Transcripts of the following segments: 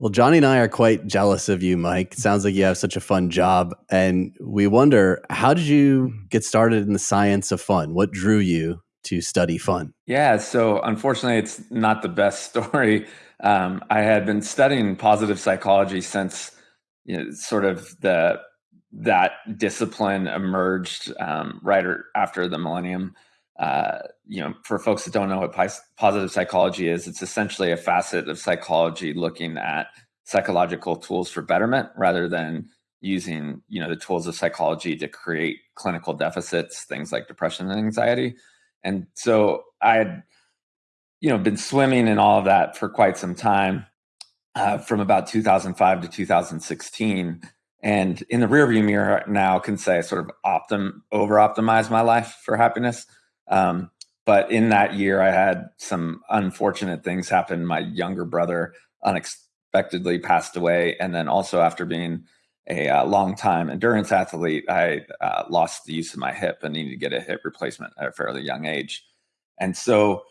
Well, Johnny and I are quite jealous of you, Mike. It sounds like you have such a fun job. And we wonder how did you get started in the science of fun? What drew you to study fun? Yeah, so unfortunately, it's not the best story. Um, I had been studying positive psychology since you know, sort of the that discipline emerged um, right after the millennium. Uh, you know, for folks that don't know what positive psychology is, it's essentially a facet of psychology looking at psychological tools for betterment rather than using you know the tools of psychology to create clinical deficits, things like depression and anxiety. And so I had, you know, been swimming in all of that for quite some time, uh, from about 2005 to 2016 and in the rearview mirror now can say sort of optim over optimize my life for happiness. Um, but in that year, I had some unfortunate things happen. My younger brother unexpectedly passed away, and then also after being a uh, long time endurance athlete, I uh, lost the use of my hip and needed to get a hip replacement at a fairly young age. And so,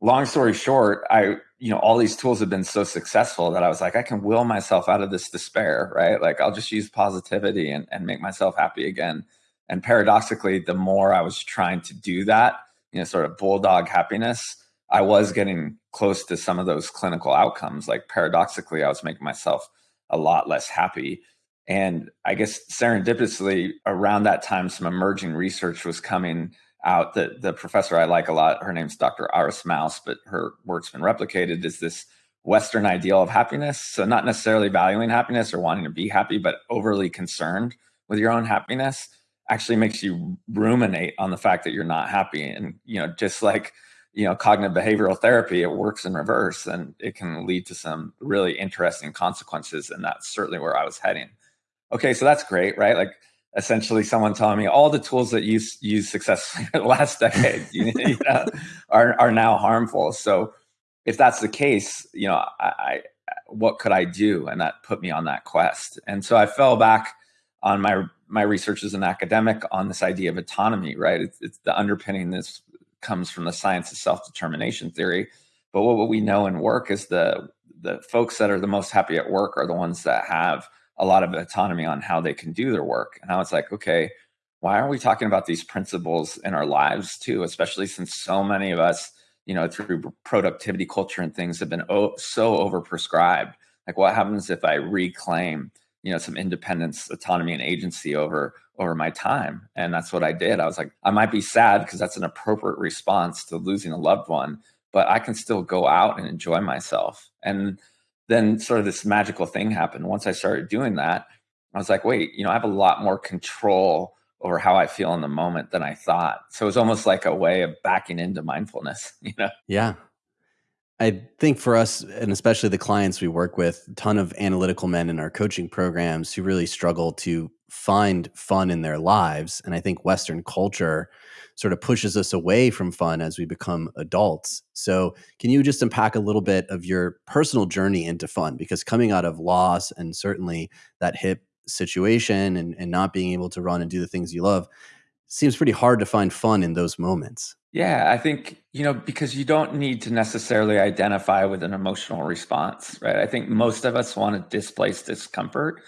long story short, I you know, all these tools have been so successful that I was like, I can will myself out of this despair, right? Like I'll just use positivity and, and make myself happy again. And paradoxically, the more I was trying to do that, you know, sort of bulldog happiness, I was getting close to some of those clinical outcomes. Like paradoxically, I was making myself a lot less happy. And I guess serendipitously around that time, some emerging research was coming out that the professor I like a lot, her name's Dr. Iris Mauss, but her work's been replicated, is this Western ideal of happiness. So not necessarily valuing happiness or wanting to be happy, but overly concerned with your own happiness actually makes you ruminate on the fact that you're not happy. And, you know, just like, you know, cognitive behavioral therapy, it works in reverse and it can lead to some really interesting consequences. And that's certainly where I was heading. Okay, so that's great, right? Like essentially someone telling me all the tools that you use successfully the last decade you know, are, are now harmful. So if that's the case, you know, I, I, what could I do? And that put me on that quest. And so I fell back on my my research as an academic on this idea of autonomy, right? It's, it's the underpinning this comes from the science of self-determination theory. But what, what we know in work is the the folks that are the most happy at work are the ones that have a lot of autonomy on how they can do their work. And I was like, okay, why aren't we talking about these principles in our lives too? Especially since so many of us, you know, through productivity culture and things have been o- so overprescribed. Like, what happens if I reclaim, you know, some independence, autonomy, and agency over over my time? And that's what I did. I was like, I might be sad because that's an appropriate response to losing a loved one, but I can still go out and enjoy myself. And then sort of this magical thing happened. Once I started doing that, I was like, wait, you know, I have a lot more control over how I feel in the moment than I thought. So it was almost like a way of backing into mindfulness, you know? Yeah. I think for us, and especially the clients we work with, a ton of analytical men in our coaching programs who really struggle to find fun in their lives. And I think Western culture sort of pushes us away from fun as we become adults. So, can you just unpack a little bit of your personal journey into fun? Because coming out of loss and certainly that hip situation and, and not being able to run and do the things you love seems pretty hard to find fun in those moments. Yeah, I think, you know, because you don't need to necessarily identify with an emotional response, right? I think most of us want to displace discomfort.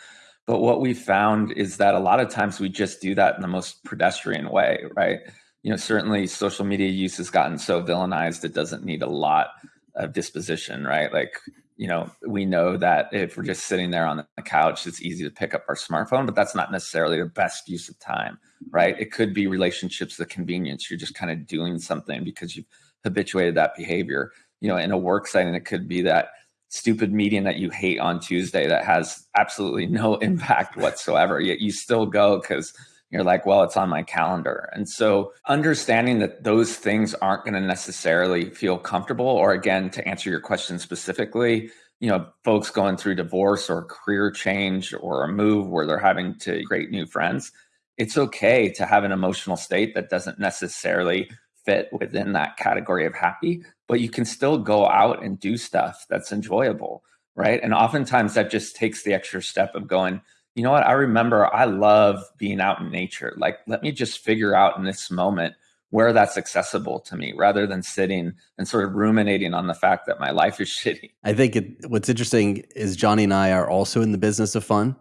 But what we found is that a lot of times we just do that in the most pedestrian way, right? you know, certainly social media use has gotten so villainized, it doesn't need a lot of disposition, right? Like, you know, we know that if we're just sitting there on the couch, it's easy to pick up our smartphone, but that's not necessarily the best use of time, right? It could be relationships, the convenience. You're just kind of doing something because you've habituated that behavior. You know, in a work setting, it could be that stupid meeting that you hate on Tuesday that has absolutely no impact whatsoever. Yet you still go because you're like, well, it's on my calendar. And so understanding that those things aren't going to necessarily feel comfortable, or again, to answer your question specifically, you know, folks going through divorce or career change or a move where they're having to create new friends, it's okay to have an emotional state that doesn't necessarily fit within that category of happy, but you can still go out and do stuff that's enjoyable, right? And oftentimes that just takes the extra step of going, you know what? I remember I love being out in nature. Like, let me just figure out in this moment where that's accessible to me rather than sitting and sort of ruminating on the fact that my life is shitty. I think it, what's interesting is Johnny and I are also in the business of fun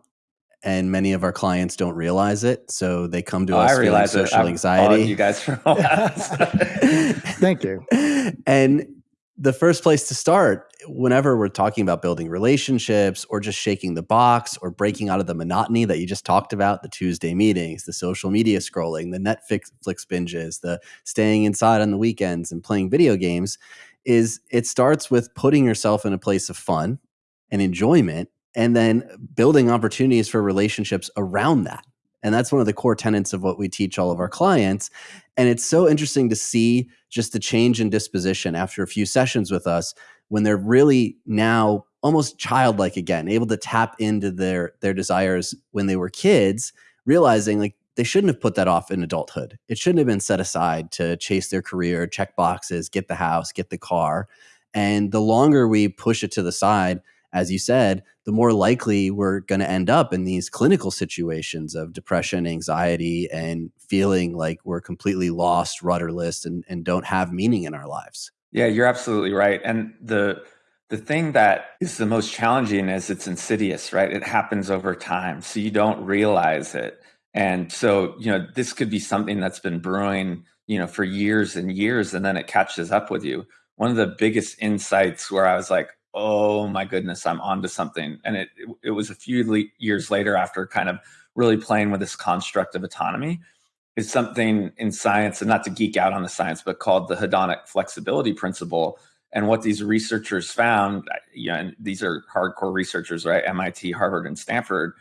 and many of our clients don't realize it. So they come to oh, us I feeling social anxiety. You guys for all that, Thank you. And the first place to start, whenever we're talking about building relationships or just shaking the box or breaking out of the monotony that you just talked about, the Tuesday meetings, the social media scrolling, the Netflix binges, the staying inside on the weekends and playing video games, is it starts with putting yourself in a place of fun and enjoyment and then building opportunities for relationships around that. And that's one of the core tenets of what we teach all of our clients. And it's so interesting to see just the change in disposition after a few sessions with us when they're really now almost childlike again, able to tap into their their desires when they were kids, realizing like they shouldn't have put that off in adulthood. It shouldn't have been set aside to chase their career, check boxes, get the house, get the car. And the longer we push it to the side, as you said, the more likely we're going to end up in these clinical situations of depression, anxiety, and feeling like we're completely lost, rudderless, and, and don't have meaning in our lives. Yeah, you're absolutely right. And the the thing that is the most challenging is it's insidious, right? It happens over time. So you don't realize it. And so, you know, this could be something that's been brewing, you know, for years and years, and then it catches up with you. One of the biggest insights where I was like, oh my goodness, I'm onto something. And it, it, was a few le- years later after kind of really playing with this construct of autonomy is something in science, and not to geek out on the science, but called the hedonic flexibility principle. And what these researchers found, you know, and these are hardcore researchers, right? MIT, Harvard, and Stanford,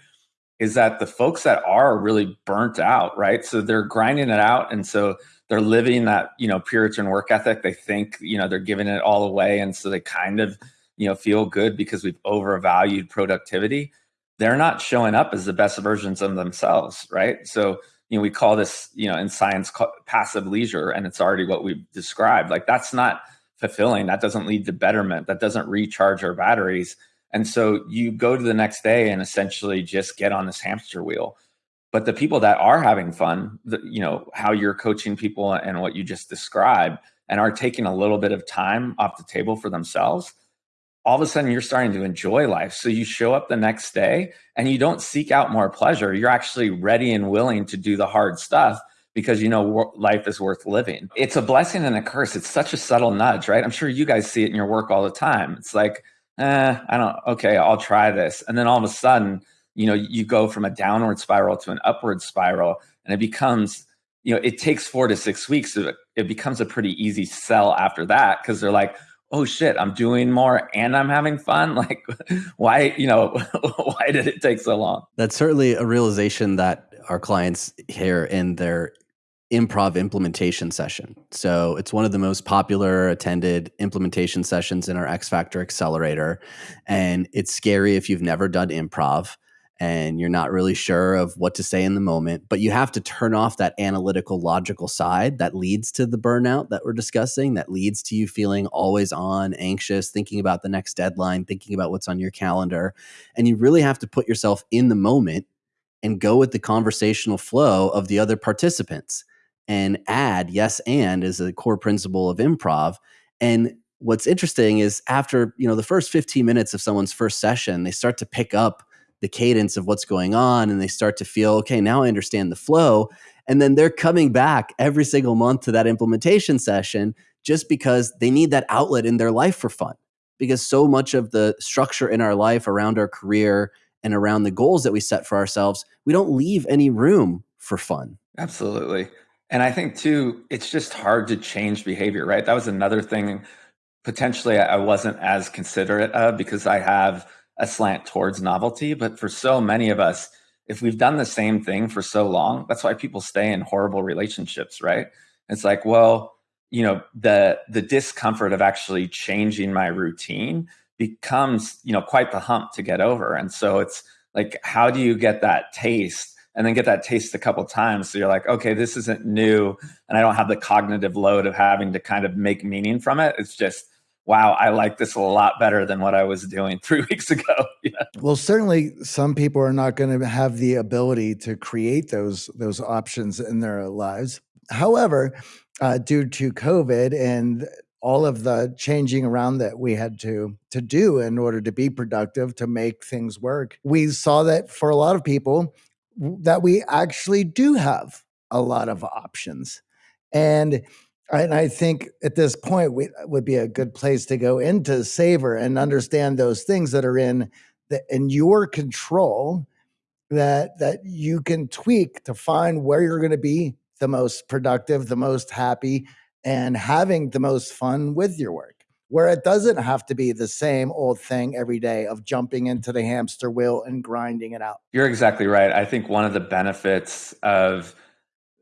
is that the folks that are really burnt out, right? So they're grinding it out. And so they're living that, you know, Puritan work ethic. They think, you know, they're giving it all away. And so they kind of you know feel good because we've overvalued productivity they're not showing up as the best versions of themselves right? So you know we call this you know in science passive leisure and it's already what we've described. Like that's not fulfilling. That doesn't lead to betterment. That doesn't recharge our batteries. And so you go to the next day and essentially just get on this hamster wheel. But the people that are having fun the, you know how you're coaching people and what you just described and are taking a little bit of time off the table for themselves all of a sudden you're starting to enjoy life. So you show up the next day and you don't seek out more pleasure. You're actually ready and willing to do the hard stuff because you know life is worth living. It's a blessing and a curse. It's such a subtle nudge, right? I'm sure you guys see it in your work all the time. It's like, eh, I don't, okay, I'll try this. And then all of a sudden, you know, you go from a downward spiral to an upward spiral and it becomes, you know, it takes four to six weeks. So it becomes a pretty easy sell after that because they're like, oh shit, I'm doing more and I'm having fun. Like, why, you know, why did it take so long? That's certainly a realization that our clients hear in their improv implementation session. So it's one of the most popular attended implementation sessions in our X Factor Accelerator. And it's scary if you've never done improv and you're not really sure of what to say in the moment, but you have to turn off that analytical, logical side that leads to the burnout that we're discussing, that leads to you feeling always on, anxious, thinking about the next deadline, thinking about what's on your calendar. And you really have to put yourself in the moment and go with the conversational flow of the other participants and add yes and is a core principle of improv. And what's interesting is after, you know, the first 15 minutes of someone's first session, they start to pick up the cadence of what's going on and they start to feel okay now i understand the flow. And then they're coming back every single month to that implementation session just because they need that outlet in their life for fun. Because so much of the structure in our life around our career and around the goals that we set for ourselves we don't leave any room for fun. Absolutely. And i think too it's just hard to change behavior right? That was another thing potentially i wasn't as considerate of because i have a slant towards novelty. But for so many of us, if we've done the same thing for so long, that's why people stay in horrible relationships, right? It's like, well, you know, the the discomfort of actually changing my routine becomes, you know, quite the hump to get over. And so it's like, how do you get that taste? and then get that taste a couple times. So you're like, okay, this isn't new. And I don't have the cognitive load of having to kind of make meaning from it. It's just wow, I like this a lot better than what I was doing three weeks ago. yeah. Well, certainly some people are not going to have the ability to create those those options in their lives. However, uh, due to COVID and all of the changing around that we had to to do in order to be productive to make things work. We saw that for a lot of people that we actually do have a lot of options. And and I think at this point we uh, would be a good place to go into savor and understand those things that are in the, in your control that that you can tweak to find where you're going to be the most productive, the most happy, and having the most fun with your work. Where it doesn't have to be the same old thing every day of jumping into the hamster wheel and grinding it out. You're exactly right. I think one of the benefits of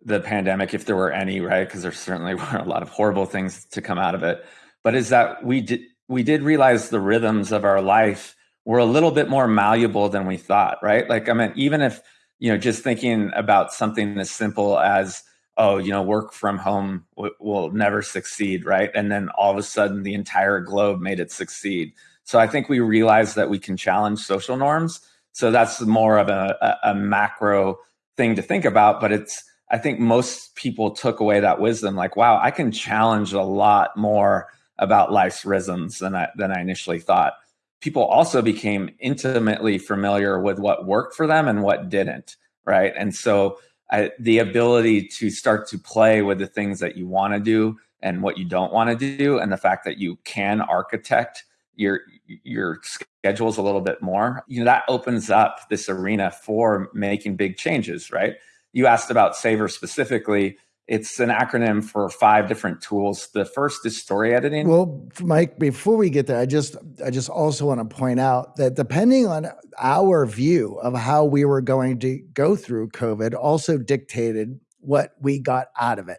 the pandemic, if there were any, right? Because there certainly were a lot of horrible things to come out of it. But is that we did we did realize the rhythms of our life were a little bit more malleable than we thought, right? Like I mean, even if you know, just thinking about something as simple as oh, you know, work from home w- will never succeed, right? And then all of a sudden, the entire globe made it succeed. So I think we realized that we can challenge social norms. So that's more of a, a, a macro thing to think about, but it's I think most people took away that wisdom like, wow, I can challenge a lot more about life's rhythms than I, than I initially thought. People also became intimately familiar with what worked for them and what didn't, right? And so I, the ability to start to play with the things that you want to do and what you don't want to do, and the fact that you can architect your your schedules a little bit more, you know, that opens up this arena for making big changes, right? You asked about Savor specifically. It's an acronym for five different tools. The first is story editing. Well, Mike, before we get there, I just I just also want to point out that depending on our view of how we were going to go through COVID also dictated what we got out of it.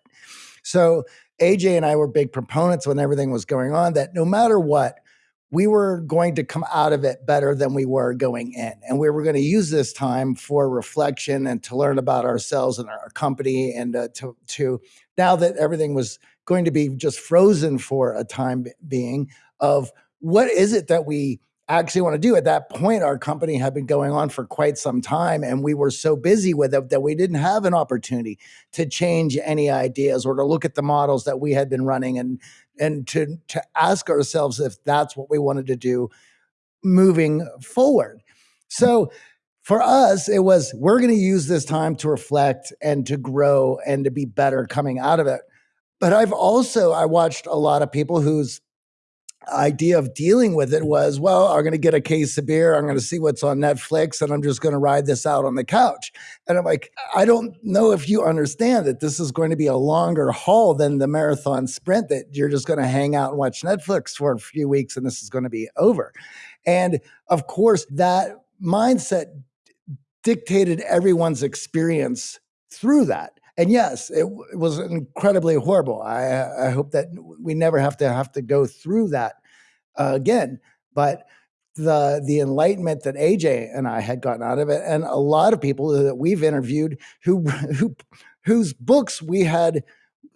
So AJ and I were big proponents when everything was going on that no matter what, we were going to come out of it better than we were going in. And we were going to use this time for reflection and to learn about ourselves and our company and uh, to, to now that everything was going to be just frozen for a time being of what is it that we actually want to do. At that point, our company had been going on for quite some time, and we were so busy with it that we didn't have an opportunity to change any ideas or to look at the models that we had been running and and to to ask ourselves if that's what we wanted to do moving forward. So for us, it was we're going to use this time to reflect and to grow and to be better coming out of it. But I've also I watched a lot of people whose idea of dealing with it was, well, I'm going to get a case of beer. I'm going to see what's on Netflix and I'm just going to ride this out on the couch. And I'm like, I don't know if you understand that this is going to be a longer haul than the marathon sprint that you're just going to hang out and watch Netflix for a few weeks and this is going to be over. And of course, that mindset dictated everyone's experience through that and yes, it, it was incredibly horrible. I, I hope that we never have to have to go through that uh, again. But the the enlightenment that AJ and I had gotten out of it, and a lot of people that we've interviewed who who whose books we had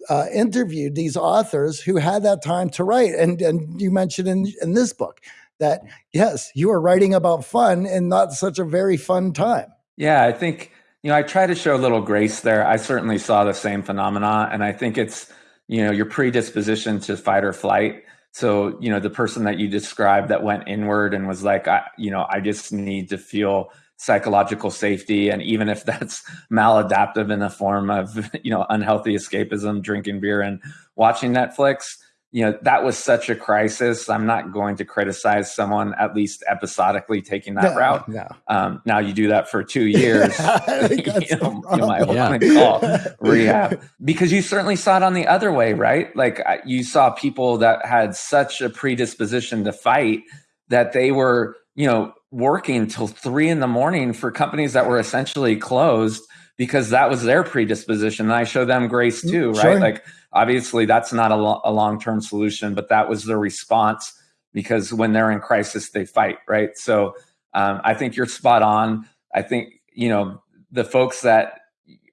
uh, interviewed these authors who had that time to write, and and you mentioned in in this book that yes, you are writing about fun and not such a very fun time. Yeah, I think you know, I try to show a little grace there. I certainly saw the same phenomena, and I think it's you know your predisposition to fight or flight. So you know the person that you described that went inward and was like, I, you know, I just need to feel psychological safety, and even if that's maladaptive in the form of you know unhealthy escapism, drinking beer and watching Netflix you know that was such a crisis. I'm not going to criticize someone at least episodically taking that no, route. no. Um, now you do that for two years. You, know, you, might yeah. want to call rehab. Because you certainly saw it on the other way right? Like you saw people that had such a predisposition to fight that they were you know working till three in the morning for companies that were essentially closed because that was their predisposition and i show them grace mm, too right sure. like Obviously, that's not a, lo- a long term solution, but that was the response because when they're in crisis, they fight, right? So um, I think you're spot on. I think, you know, the folks that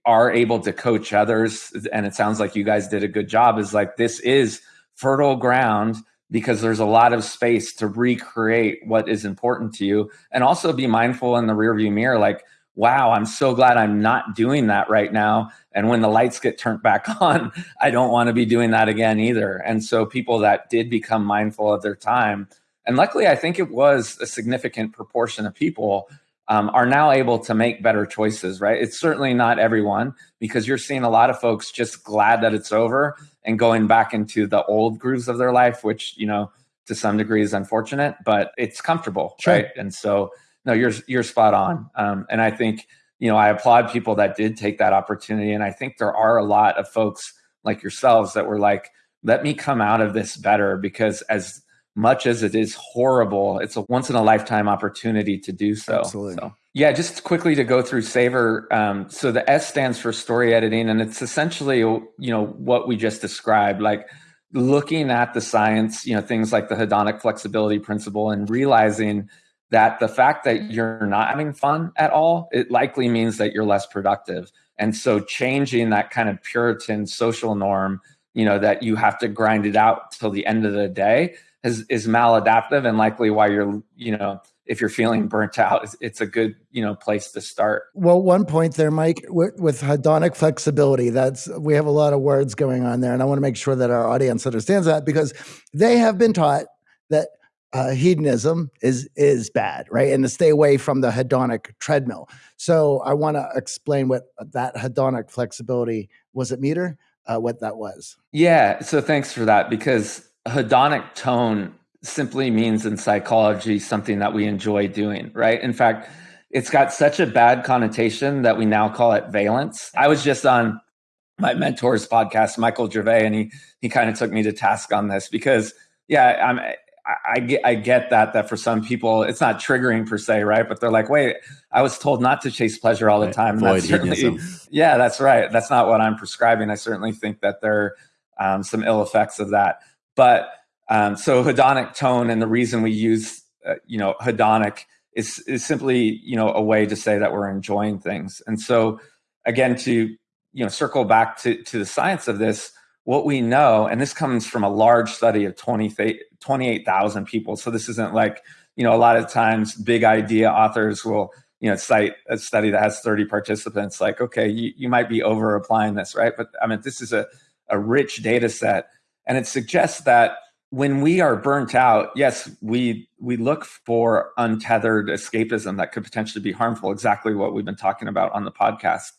are able to coach others, and it sounds like you guys did a good job, is like this is fertile ground because there's a lot of space to recreate what is important to you and also be mindful in the rearview mirror like wow, I'm so glad I'm not doing that right now. And when the lights get turned back on, I don't want to be doing that again either. And so people that did become mindful of their time, and luckily, I think it was a significant proportion of people um, are now able to make better choices, right? It's certainly not everyone because you're seeing a lot of folks just glad that it's over and going back into the old grooves of their life, which, you know, to some degree is unfortunate, but it's comfortable, sure. right? And so, no, you're you're spot on. Um, and I think you know I applaud people that did take that opportunity, and I think there are a lot of folks like yourselves that were like, "Let me come out of this better," because as much as it is horrible, it's a once in a lifetime opportunity to do so. Absolutely. So, yeah, just quickly to go through Savor. Um, so the S stands for story editing, and it's essentially you know what we just described, like looking at the science, you know, things like the hedonic flexibility principle, and realizing that the fact that mm-hmm. you're not having fun at all, it likely means that you're less productive. And so changing that kind of Puritan social norm, you know, that you have to grind it out till the end of the day is, is maladaptive and likely why you're, you know, if you're feeling burnt out, it's, it's, a good, you know, place to start. Well, one point there, Mike, with, with hedonic flexibility, that's we have a lot of words going on there, and I want to make sure that our audience understands that because they have been taught that uh, hedonism is is bad, right? And to stay away from the hedonic treadmill. So I want to explain what that hedonic flexibility was. It meter uh, what that was? Yeah. So thanks for that because hedonic tone simply means in psychology something that we enjoy doing, right? In fact, it's got such a bad connotation that we now call it valence. I was just on my mentor's podcast, Michael Gervais, and he he kind of took me to task on this because yeah, I'm I, get I get that that for some people it's not triggering per se, right? But they're like, wait, I was told not to chase pleasure all the time. Right. That's yeah, that's right. That's not what I'm prescribing. I certainly think that there are um, some ill effects of that. But um, so hedonic tone and the reason we use uh, you know hedonic is is simply you know a way to say that we're enjoying things. And so again, to you know circle back to to the science of this what we know, and this comes from a large study of 20, 28,000 people. So this isn't like, you know, a lot of times big idea authors will, you know, cite a study that has 30 participants, like, okay, you, you might be over applying this, right? But I mean, this is a, a rich data set. And it suggests that when we are burnt out, yes, we we look for untethered escapism that could potentially be harmful, exactly what we've been talking about on the podcast.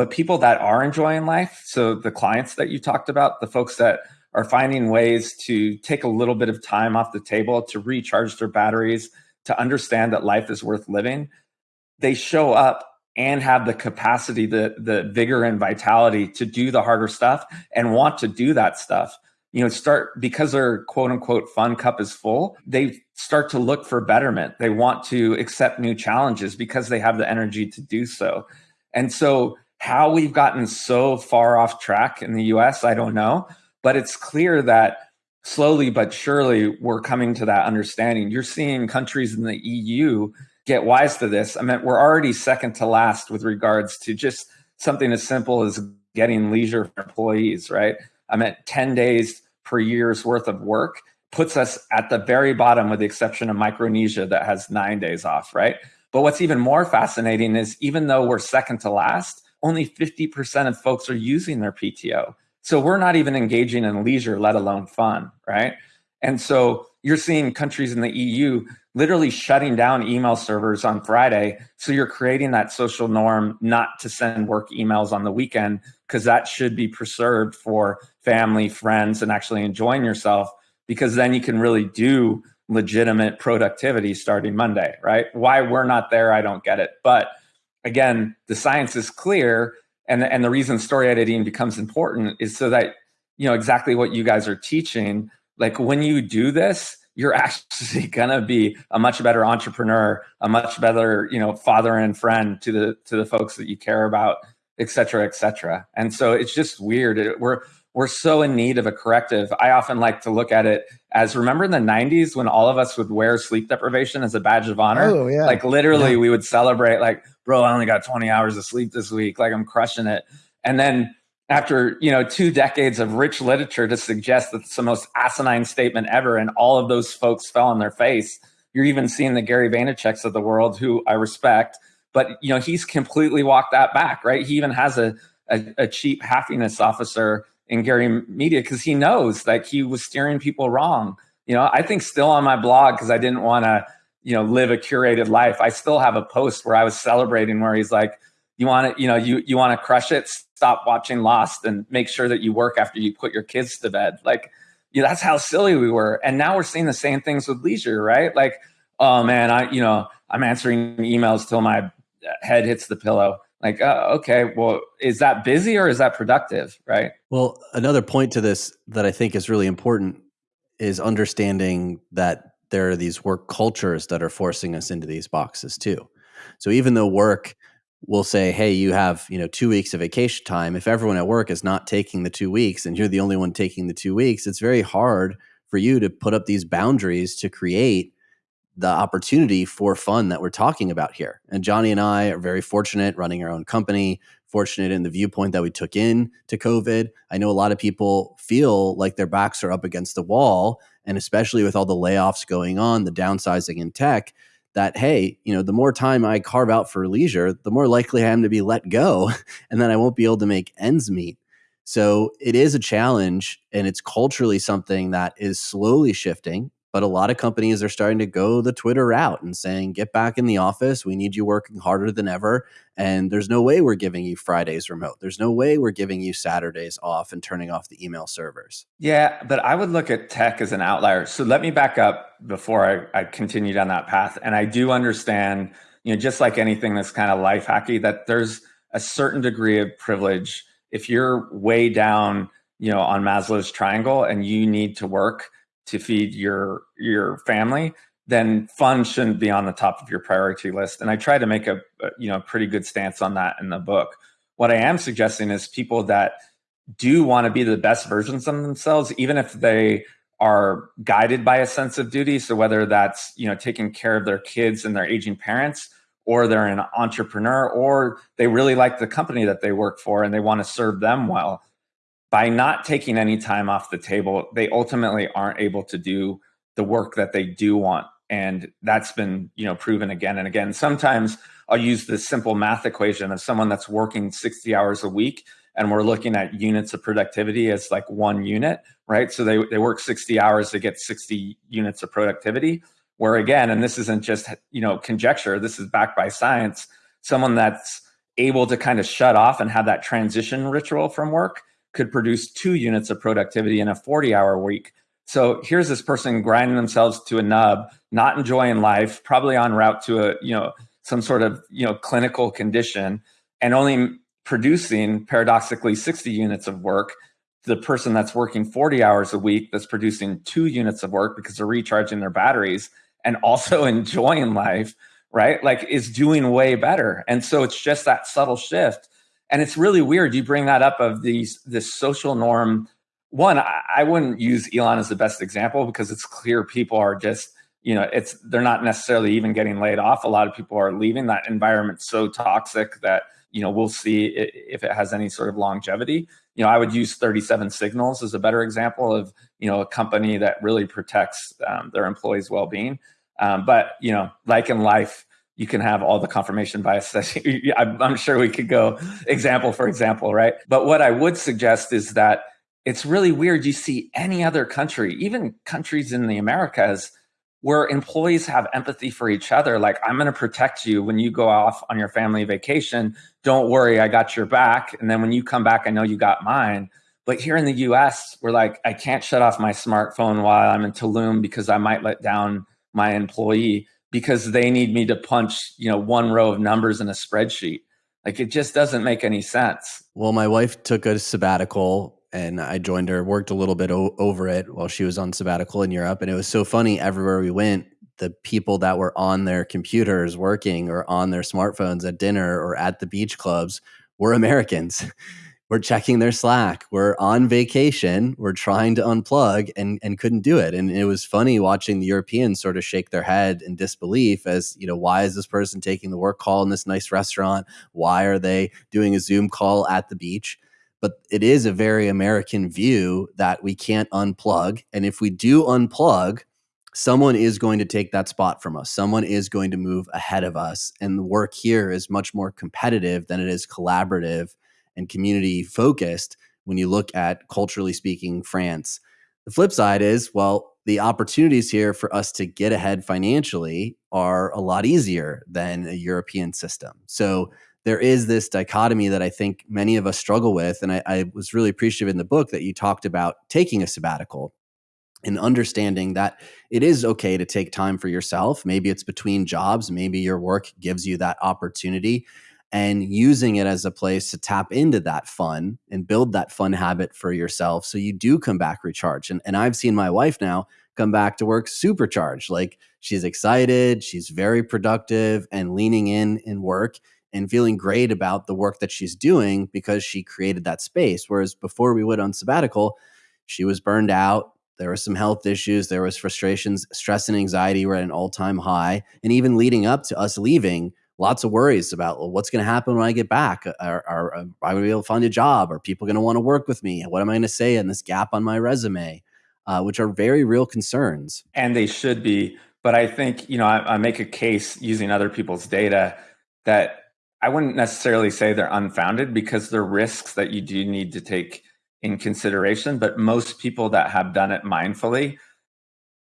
But people that are enjoying life, so the clients that you talked about, the folks that are finding ways to take a little bit of time off the table to recharge their batteries, to understand that life is worth living, they show up and have the capacity, the the vigor and vitality to do the harder stuff and want to do that stuff. You know, start because their quote unquote fun cup is full, they start to look for betterment. They want to accept new challenges because they have the energy to do so. And so how we've gotten so far off track in the US, I don't know. But it's clear that slowly but surely we're coming to that understanding. You're seeing countries in the EU get wise to this. I mean, we're already second to last with regards to just something as simple as getting leisure for employees, right? I mean, 10 days per year's worth of work puts us at the very bottom with the exception of Micronesia that has nine days off, right? But what's even more fascinating is even though we're second to last, only 50% of folks are using their PTO. So we're not even engaging in leisure, let alone fun, right? And so you're seeing countries in the EU literally shutting down email servers on Friday. So you're creating that social norm not to send work emails on the weekend because that should be preserved for family, friends, and actually enjoying yourself because then you can really do legitimate productivity starting Monday, right? Why we're not there, I don't get it. But again, the science is clear. And, and the reason story editing becomes important is so that, you know, exactly what you guys are teaching. Like when you do this, you're actually gonna be a much better entrepreneur, a much better, you know, father and friend to the to the folks that you care about, et cetera, et cetera. And so it's just weird. It, we're we're so in need of a corrective. I often like to look at it as remember in the 90s when all of us would wear sleep deprivation as a badge of honor? Oh, yeah. Like literally, yeah. we would celebrate, like, bro, I only got 20 hours of sleep this week. Like, I'm crushing it. And then after you know two decades of rich literature to suggest that it's the most asinine statement ever, and all of those folks fell on their face. You're even seeing the Gary Vaynerchuk's of the world, who I respect, But you know, he's completely walked that back, right? He even has a a, a chief happiness officer in Gary Media because he knows that he was steering people wrong. You know, I think still on my blog because I didn't want to, you know, live a curated life. I still have a post where I was celebrating where he's like, "You want to, you know, you you want to crush it? Stop watching Lost and make sure that you work after you put your kids to bed." Like, that's how silly we were. And now we're seeing the same things with leisure, right? Like, oh man, I, you know, I'm answering emails till my head hits the pillow like uh, okay well is that busy or is that productive right? Well another point to this that i think is really important is understanding that there are these work cultures that are forcing us into these boxes too. So even though work will say hey you have you know two weeks of vacation time if everyone at work is not taking the two weeks and you're the only one taking the two weeks it's very hard for you to put up these boundaries to create the opportunity for fun that we're talking about here. And Johnny and I are very fortunate running our own company, fortunate in the viewpoint that we took in to COVID. I know a lot of people feel like their backs are up against the wall, and especially with all the layoffs going on, the downsizing in tech, that hey, you know, the more time I carve out for leisure, the more likely I am to be let go and then I won't be able to make ends meet. So it is a challenge and it's culturally something that is slowly shifting but a lot of companies are starting to go the Twitter route and saying, get back in the office. We need you working harder than ever. And there's no way we're giving you Fridays remote. There's no way we're giving you Saturdays off and turning off the email servers. Yeah, but I would look at tech as an outlier. So let me back up before I, I continue down that path. And I do understand, you know, just like anything that's kind of life hacky, that there's a certain degree of privilege. If you're way down, you know, on Maslow's triangle and you need to work to feed your your family, then fun shouldn't be on the top of your priority list. And I try to make a, you know pretty good stance on that in the book. What I am suggesting is people that do want to be the best versions of themselves, even if they are guided by a sense of duty. So whether that's you know taking care of their kids and their aging parents, or they're an entrepreneur, or they really like the company that they work for and they want to serve them well by not taking any time off the table, they ultimately aren't able to do the work that they do want. And that's been, you know, proven again and again. Sometimes I'll use the simple math equation of someone that's working 60 hours a week and we're looking at units of productivity as like one unit, right? So they, they work 60 hours to get 60 units of productivity. Where again, and this isn't just, you know, conjecture, this is backed by science, someone that's able to kind of shut off and have that transition ritual from work could produce two units of productivity in a 40 hour week. So here's this person grinding themselves to a nub, not enjoying life, probably on route to a, you know, some sort of, you know, clinical condition and only producing paradoxically 60 units of work. The person that's working 40 hours a week that's producing two units of work because they're recharging their batteries and also enjoying life, right? Like is doing way better. And so it's just that subtle shift and it's really weird you bring that up of these this social norm. One I, I wouldn't use elon as the best example because it's clear people are just you know it's they're not necessarily even getting laid off. A lot of people are leaving. That environment so toxic that you know we'll see if it has any sort of longevity. You know i would use 37 signals as a better example of you know a company that really protects um, their employees well-being. Um, but you know like in life you can have all the confirmation bias. I'm sure we could go example for example, right? But what I would suggest is that it's really weird. You see any other country, even countries in the Americas, where employees have empathy for each other. Like, I'm going to protect you when you go off on your family vacation. Don't worry, I got your back. And then when you come back, I know you got mine. But here in the US, we're like, I can't shut off my smartphone while I'm in Tulum because I might let down my employee because they need me to punch, you know, one row of numbers in a spreadsheet. Like it just doesn't make any sense. Well, my wife took a sabbatical and I joined her, worked a little bit o- over it while she was on sabbatical in Europe. And it was so funny everywhere we went, the people that were on their computers working or on their smartphones at dinner or at the beach clubs were Americans. we're checking their Slack. We're on vacation. We're trying to unplug and, and couldn't do it. And it was funny watching the Europeans sort of shake their head in disbelief as, you know, why is this person taking the work call in this nice restaurant? Why are they doing a Zoom call at the beach? But it is a very American view that we can't unplug. And if we do unplug, someone is going to take that spot from us. Someone is going to move ahead of us. And the work here is much more competitive than it is collaborative and community focused when you look at culturally speaking France. The flip side is, well, the opportunities here for us to get ahead financially are a lot easier than a European system. So there is this dichotomy that I think many of us struggle with. And I, I was really appreciative in the book that you talked about taking a sabbatical and understanding that it is okay to take time for yourself. Maybe it's between jobs, maybe your work gives you that opportunity and using it as a place to tap into that fun and build that fun habit for yourself so you do come back recharged. And, and I've seen my wife now come back to work supercharged. Like she's excited, she's very productive and leaning in in work and feeling great about the work that she's doing because she created that space. Whereas before we went on sabbatical, she was burned out. There were some health issues. There was frustrations, stress, and anxiety were at an all time high. And even leading up to us leaving, lots of worries about well, what's going to happen when I get back. Are, are, are I going to be able to find a job? Are people going to want to work with me? What am I going to say in this gap on my resume? Uh, which are very real concerns. And they should be. But I think, you know, I, I make a case using other people's data that I wouldn't necessarily say they're unfounded because they're risks that you do need to take in consideration. But most people that have done it mindfully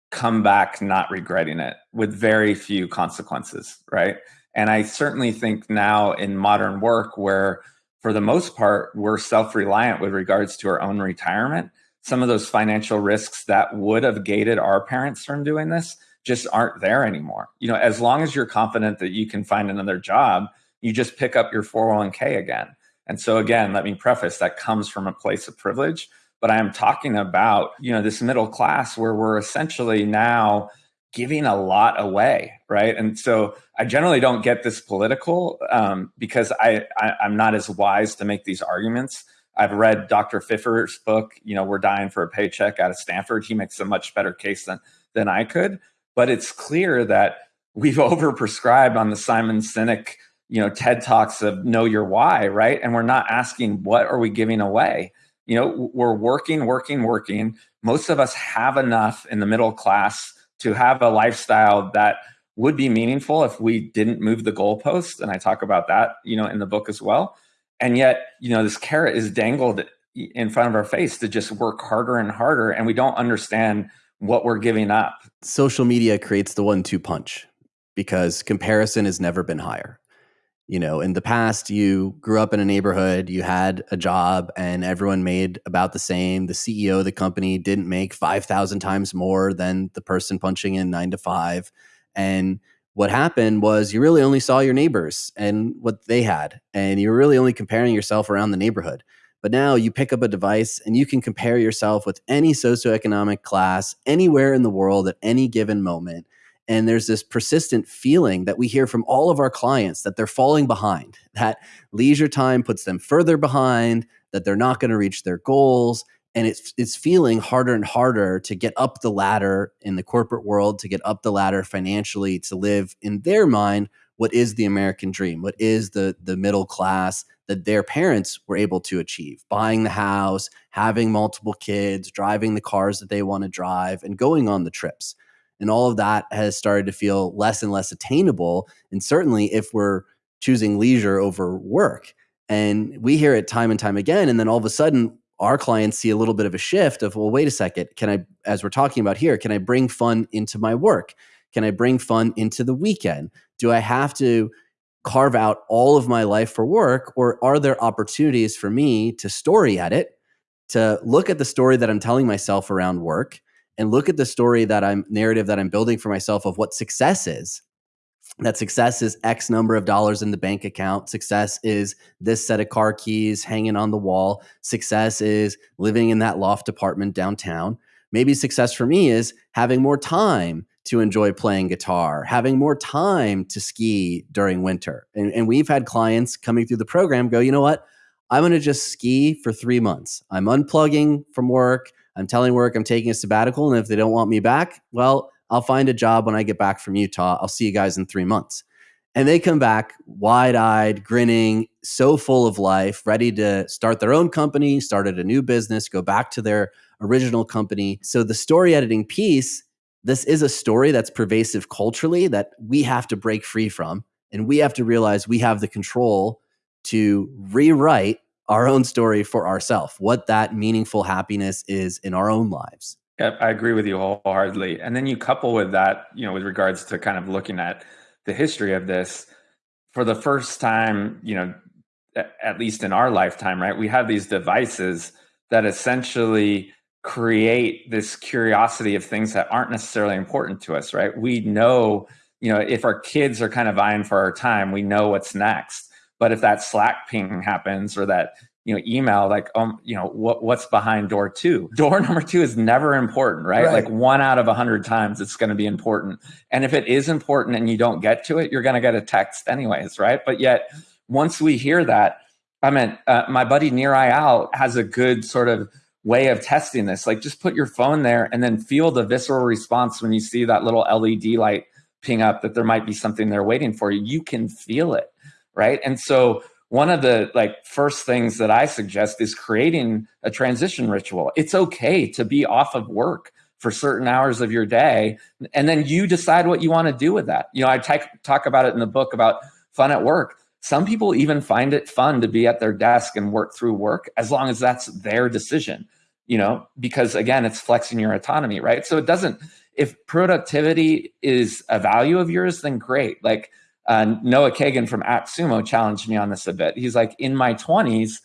come back not regretting it with very few consequences, right? And I certainly think now in modern work, where for the most part, we're self reliant with regards to our own retirement, some of those financial risks that would have gated our parents from doing this just aren't there anymore. You know, as long as you're confident that you can find another job, you just pick up your 401k again. And so again, let me preface that comes from a place of privilege, but I am talking about, you know, this middle class where we're essentially now giving a lot away, right? And so I generally don't get this political um, because I, I I'm not as wise to make these arguments. I've read Dr. Pfeffer's book, you know, We're Dying for a Paycheck out of Stanford. He makes a much better case than than I could. But it's clear that we've overprescribed on the Simon Sinek, you know, TED Talks of know your why, right? And we're not asking what are we giving away? You know, we're working, working, working. Most of us have enough in the middle class to have a lifestyle that would be meaningful if we didn't move the goalpost. And I talk about that, you know, in the book as well. And yet, you know, this carrot is dangled in front of our face to just work harder and harder. And we don't understand what we're giving up. Social media creates the one two punch because comparison has never been higher you know in the past you grew up in a neighborhood you had a job and everyone made about the same. The ceo of the company didn't make 5000 times more than the person punching in 9 to 5 and what happened was you really only saw your neighbors and what they had and you were really only comparing yourself around the neighborhood. But now you pick up a device and you can compare yourself with any socioeconomic class anywhere in the world at any given moment and there's this persistent feeling that we hear from all of our clients that they're falling behind, that leisure time puts them further behind, that they're not going to reach their goals. And it's, it's feeling harder and harder to get up the ladder in the corporate world, to get up the ladder financially, to live in their mind what is the American dream, what is the, the middle class that their parents were able to achieve buying the house, having multiple kids, driving the cars that they want to drive, and going on the trips. And all of that has started to feel less and less attainable. And certainly if we're choosing leisure over work. And we hear it time and time again. And then all of a sudden, our clients see a little bit of a shift of, well, wait a second. Can I, as we're talking about here, can I bring fun into my work? Can I bring fun into the weekend? Do I have to carve out all of my life for work? Or are there opportunities for me to story edit, to look at the story that I'm telling myself around work, and look at the story that I'm narrative that I'm building for myself of what success is. That success is X number of dollars in the bank account. Success is this set of car keys hanging on the wall. Success is living in that loft apartment downtown. Maybe success for me is having more time to enjoy playing guitar, having more time to ski during winter. And, and we've had clients coming through the program go, you know what? I'm going to just ski for three months. I'm unplugging from work. I'm telling work I'm taking a sabbatical. And if they don't want me back, well, I'll find a job when I get back from Utah. I'll see you guys in three months. And they come back wide eyed, grinning, so full of life, ready to start their own company, started a new business, go back to their original company. So the story editing piece this is a story that's pervasive culturally that we have to break free from. And we have to realize we have the control to rewrite our own story for ourselves, what that meaningful happiness is in our own lives. I agree with you wholeheartedly. And then you couple with that, you know, with regards to kind of looking at the history of this, for the first time, you know, at least in our lifetime, right? We have these devices that essentially create this curiosity of things that aren't necessarily important to us, right? We know, you know, if our kids are kind of vying for our time, we know what's next. But if that Slack ping happens or that you know email like um you know what what's behind door two? Door number two is never important right, right. like one out of a hundred times it's going to be important. And if it is important and you don't get to it you're going to get a text anyways right? But yet once we hear that i mean uh, my buddy Nir Eyal has a good sort of way of testing this. Like just put your phone there and then feel the visceral response when you see that little led light ping up that there might be something there waiting for. You you can feel it right and so one of the like first things that I suggest is creating a transition ritual. It's okay to be off of work for certain hours of your day and then you decide what you want to do with that. You know, I talk about it in the book about fun at work. Some people even find it fun to be at their desk and work through work as long as that's their decision, you know, because again, it's flexing your autonomy, right? So it doesn't if productivity is a value of yours, then great. Like uh, Noah Kagan from AppSumo challenged me on this a bit. He's like, in my 20s,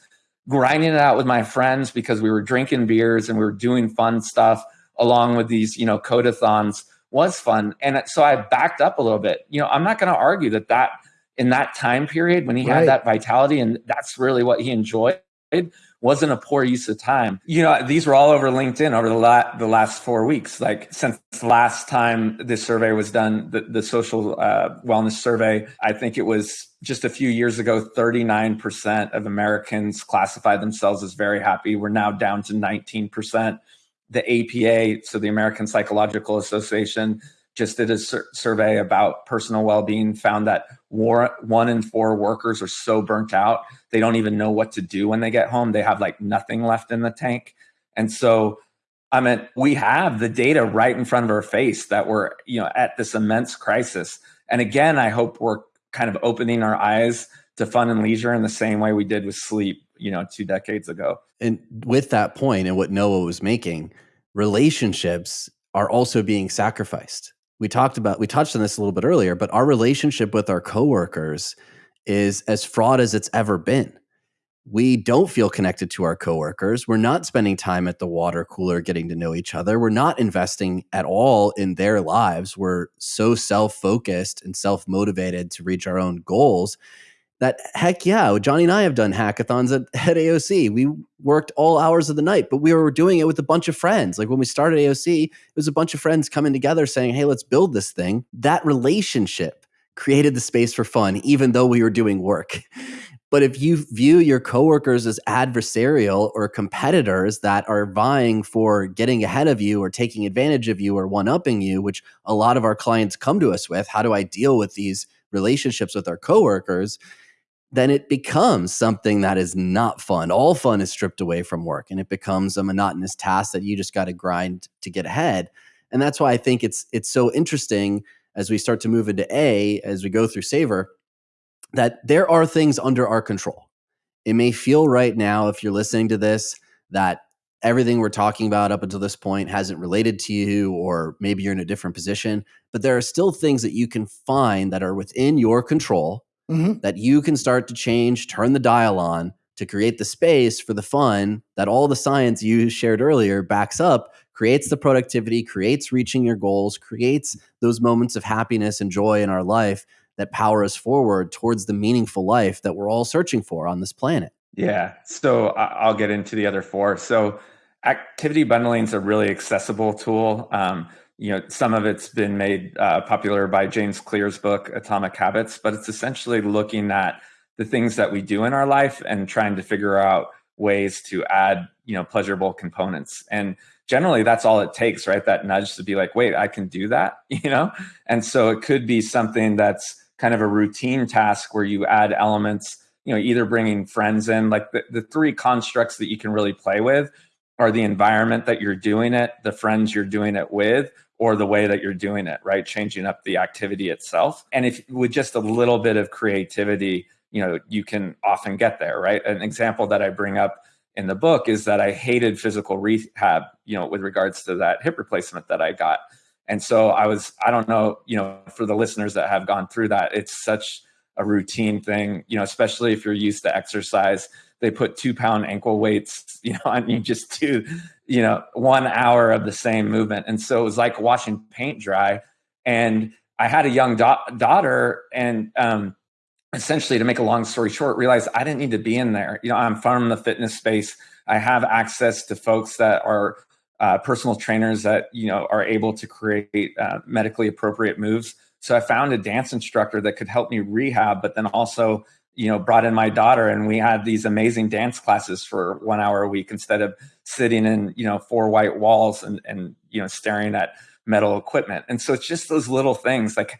grinding it out with my friends because we were drinking beers and we were doing fun stuff along with these, you know, codathons was fun. And so I backed up a little bit. You know, I'm not going to argue that that in that time period when he right. had that vitality and that's really what he enjoyed wasn't a poor use of time. You know, these were all over LinkedIn over the, la- the last four weeks. Like since last time this survey was done, the, the social uh, wellness survey, I think it was just a few years ago, 39% of Americans classified themselves as very happy. We're now down to 19%. The APA, so the American Psychological Association, just did a sur- survey about personal well-being found that war, one in four workers are so burnt out they don't even know what to do when they get home. They have like nothing left in the tank. And so i mean we have the data right in front of our face that we're you know at this immense crisis. And again i hope we're kind of opening our eyes to fun and leisure in the same way we did with sleep you know two decades ago. And with that point and what noah was making relationships are also being sacrificed we talked about we touched on this a little bit earlier but our relationship with our coworkers is as fraught as it's ever been. We don't feel connected to our coworkers. We're not spending time at the water cooler getting to know each other. We're not investing at all in their lives. We're so self-focused and self-motivated to reach our own goals that heck yeah, Johnny and I have done hackathons at, at AOC. We worked all hours of the night, but we were doing it with a bunch of friends. Like when we started AOC, it was a bunch of friends coming together saying, hey, let's build this thing. That relationship created the space for fun, even though we were doing work. But if you view your coworkers as adversarial or competitors that are vying for getting ahead of you or taking advantage of you or one upping you, which a lot of our clients come to us with, how do I deal with these relationships with our coworkers? Then it becomes something that is not fun. All fun is stripped away from work and it becomes a monotonous task that you just got to grind to get ahead. And that's why I think it's it's so interesting as we start to move into A as we go through Savor that there are things under our control. It may feel right now if you're listening to this that everything we're talking about up until this point hasn't related to you or maybe you're in a different position, but there are still things that you can find that are within your control mm-hmm. that you can start to change, turn the dial on to create the space for the fun that all the science you shared earlier backs up, creates the productivity, creates reaching your goals, creates those moments of happiness and joy in our life that power us forward towards the meaningful life that we're all searching for on this planet. Yeah. So I'll get into the other four. So activity bundling is a really accessible tool. Um, you know some of it's been made uh, popular by james clear's book atomic habits but it's essentially looking at the things that we do in our life and trying to figure out ways to add you know pleasurable components. And generally that's all it takes right? That nudge to be like wait i can do that you know? And so it could be something that's kind of a routine task where you add elements you know either bringing friends in like the, the three constructs that you can really play with are the environment that you're doing it the friends you're doing it with or the way that you're doing it, right? Changing up the activity itself. And if with just a little bit of creativity, you know, you can often get there, right? An example that I bring up in the book is that I hated physical rehab, you know, with regards to that hip replacement that I got. And so I was, I don't know, you know, for the listeners that have gone through that, it's such a routine thing, you know, especially if you're used to exercise. They put two pound ankle weights, you know, on you just do you know, one hour of the same movement. And so it was like washing paint dry. And I had a young da- daughter, and um, essentially, to make a long story short, realized I didn't need to be in there. You know, I'm from the fitness space. I have access to folks that are uh, personal trainers that you know are able to create uh, medically appropriate moves. So I found a dance instructor that could help me rehab, but then also you know brought in my daughter and we had these amazing dance classes for one hour a week instead of sitting in you know four white walls and and you know staring at metal equipment. And so it's just those little things like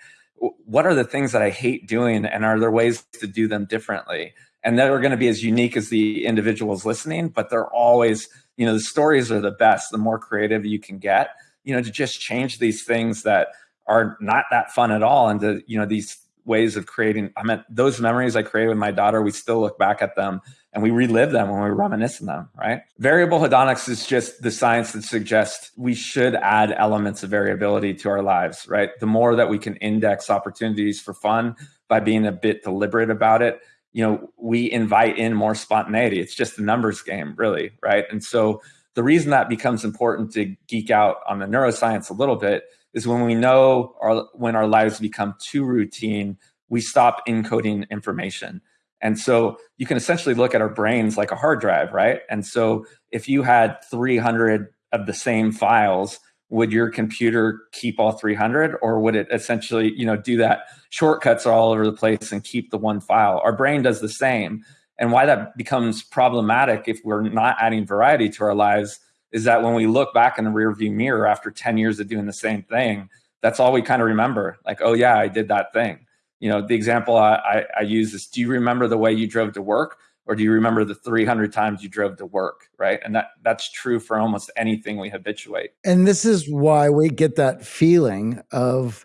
what are the things that i hate doing and are there ways to do them differently? And they're going to be as unique as the individuals listening but they're always you know the stories are the best the more creative you can get you know to just change these things that are not that fun at all into you know these ways of creating i mean those memories i created with my daughter we still look back at them and we relive them when we reminisce on them right? Variable hedonics is just the science that suggests we should add elements of variability to our lives right? The more that we can index opportunities for fun by being a bit deliberate about it you know we invite in more spontaneity. It's just a numbers game really right? And so the reason that becomes important to geek out on the neuroscience a little bit is when we know our, when our lives become too routine, we stop encoding information. And so you can essentially look at our brains like a hard drive, right? And so if you had 300 of the same files, would your computer keep all 300 or would it essentially, you know, do that shortcuts are all over the place and keep the one file? Our brain does the same. And why that becomes problematic if we're not adding variety to our lives is that when we look back in the rearview mirror after 10 years of doing the same thing, that's all we kind of remember. Like, oh yeah, I did that thing. You know, the example I, I, I use is, do you remember the way you drove to work? Or do you remember the 300 times you drove to work? Right. And that that's true for almost anything we habituate. And this is why we get that feeling of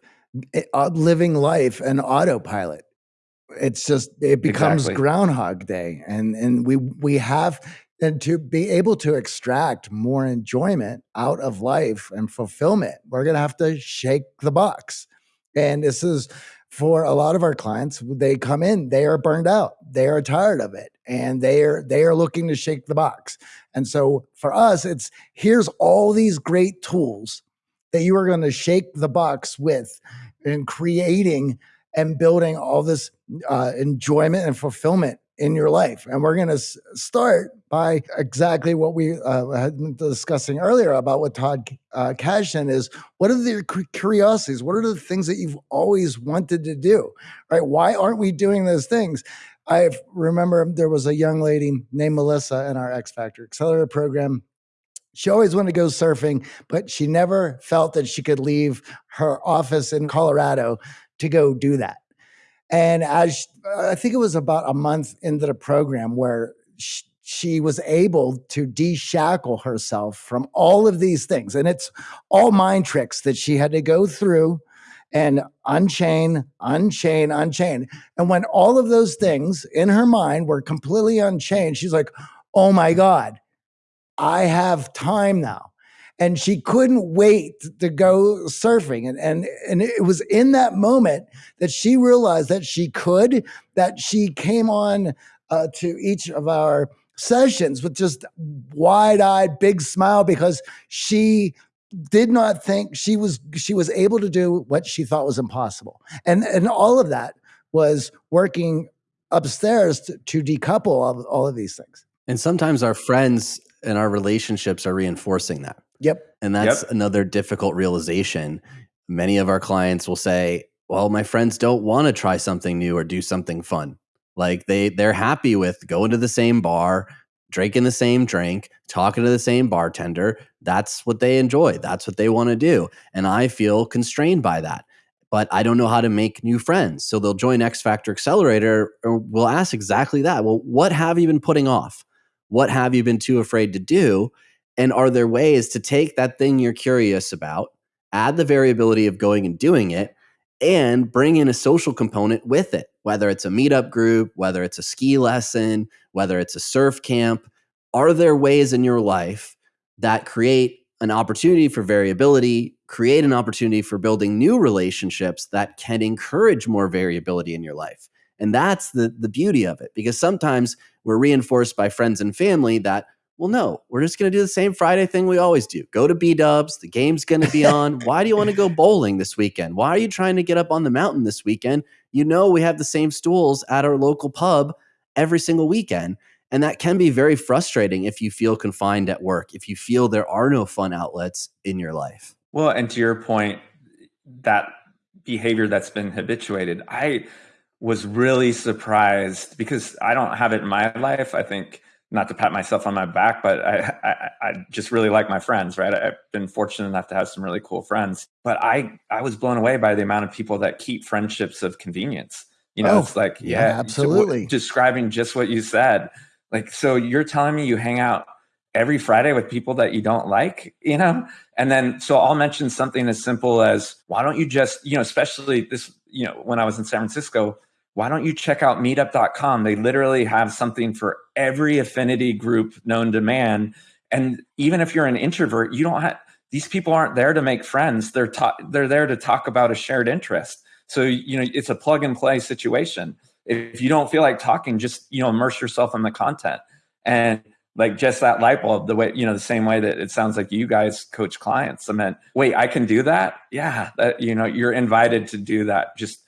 eh, uh, living life and autopilot it's just it becomes exactly. groundhog day and and we we have and to be able to extract more enjoyment out of life and fulfillment, we're going to have to shake the box. And this is for a lot of our clients, they come in, they are burned out, they are tired of it, and they are they are looking to shake the box. And so for us, it's here's all these great tools that you are going to shake the box with in creating and building all this uh, enjoyment and fulfillment in your life. And we're going to s- start by exactly what we uh, had been discussing earlier about what Todd uh, Kashdan is. What are the curiosities? What are the things that you've always wanted to do? Right? Why aren't we doing those things? I remember there was a young lady named Melissa in our X Factor Accelerator program. She always wanted to go surfing, but she never felt that she could leave her office in Colorado to go do that. And as I think it was about a month into the program where she, was able to deshackle herself from all of these things. And it's all mind tricks that she had to go through and unchain, unchain, unchain. And when all of those things in her mind were completely unchained, she's like, oh my God, I have time now and she couldn't wait to go surfing. And, and, and it was in that moment that she realized that she could, that she came on uh, to each of our sessions with just wide eyed, big smile because she did not think she was she was able to do what she thought was impossible. And and all of that was working upstairs to, to decouple all, all of these things. And sometimes our friends and our relationships are reinforcing that Yep. And that's yep. another difficult realization. Many of our clients will say, "Well, my friends don't want to try something new or do something fun. Like they they're happy with going to the same bar, drinking the same drink, talking to the same bartender. That's what they enjoy. That's what they want to do. And I feel constrained by that. But I don't know how to make new friends. So they'll join X Factor Accelerator or we'll ask exactly that. Well, what have you been putting off? What have you been too afraid to do? And are there ways to take that thing you're curious about add the variability of going and doing it, and bring in a social component with it, whether it's a meetup group, whether it's a ski lesson, whether it's a surf camp. Are there ways in your life that create an opportunity for variability, create an opportunity for building new relationships that can encourage more variability in your life? And that's the, the beauty of it, because sometimes we're reinforced by friends and family that well, no, we're just going to do the same Friday thing we always do. Go to B Dubs. The game's going to be on. Why do you want to go bowling this weekend? Why are you trying to get up on the mountain this weekend? You know, we have the same stools at our local pub every single weekend. And that can be very frustrating if you feel confined at work, if you feel there are no fun outlets in your life. Well, and to your point, that behavior that's been habituated, I was really surprised because I don't have it in my life. I think not to pat myself on my back, but I, I, I just really like my friends, right? I've been fortunate enough to have some really cool friends, but I, I was blown away by the amount of people that keep friendships of convenience. You know, oh, it's like, yeah, yeah absolutely. So describing just what you said. Like, so you're telling me you hang out every Friday with people that you don't like, you know? And then, so I'll mention something as simple as, why don't you just, you know, especially this, you know, when I was in San Francisco, why don't you check out meetup.com? They literally have something for every affinity group known to man. And even if you're an introvert, you don't have these people aren't there to make friends. They're ta- they're there to talk about a shared interest. So you know it's a plug and play situation. If you don't feel like talking, just you know immerse yourself in the content and like just that light bulb. The way you know the same way that it sounds like you guys coach clients. I meant, wait, I can do that. Yeah, that you know you're invited to do that. Just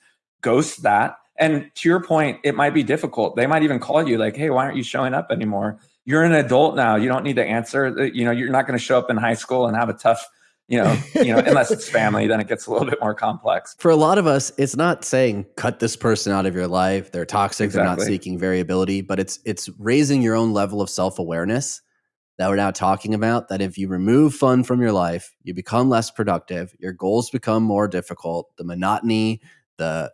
ghost that and to your point, it might be difficult. They might even call you like, "Hey, why aren't you showing up anymore? You're an adult now. You don't need to answer. Uh, you know, you're not going to show up in high school and have a tough you know, you know, unless it's family, then it gets a little bit more complex. For a lot of us, it's not saying cut this person out of your life. They're toxic. Exactly. They're not seeking variability, but it's it's raising your own level of self awareness that we're now talking about. That if you remove fun from your life, you become less productive. Your goals become more difficult. The monotony, the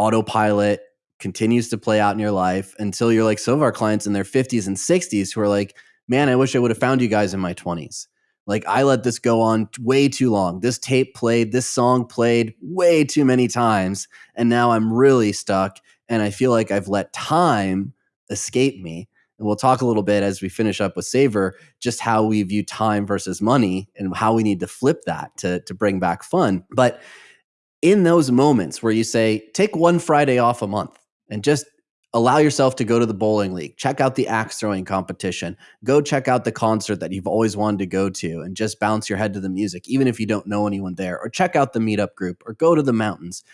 autopilot continues to play out in your life until you're like some of our clients in their 50s and 60s who are like, man, I wish I would have found you guys in my 20s. Like, I let this go on way too long. This tape played, this song played way too many times. And now I'm really stuck. And I feel like I've let time escape me. And we'll talk a little bit as we finish up with Savor, just how we view time versus money and how we need to flip that to, to bring back fun. But in those moments where you say, take one Friday off a month and just allow yourself to go to the bowling league, check out the axe throwing competition, go check out the concert that you've always wanted to go to and just bounce your head to the music, even if you don't know anyone there, or check out the meetup group or go to the mountains.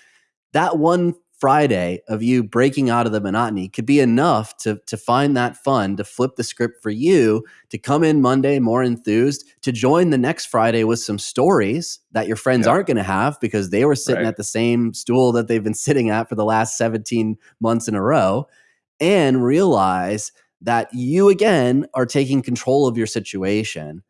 That one Friday of you breaking out of the monotony could be enough to to find that fun to flip the script for you to come in Monday more enthused to join the next Friday with some stories that your friends aren't going to have because they were sitting right. at the same stool that they've been sitting at for the last 17 months in a row and realize that you again are taking control of your situation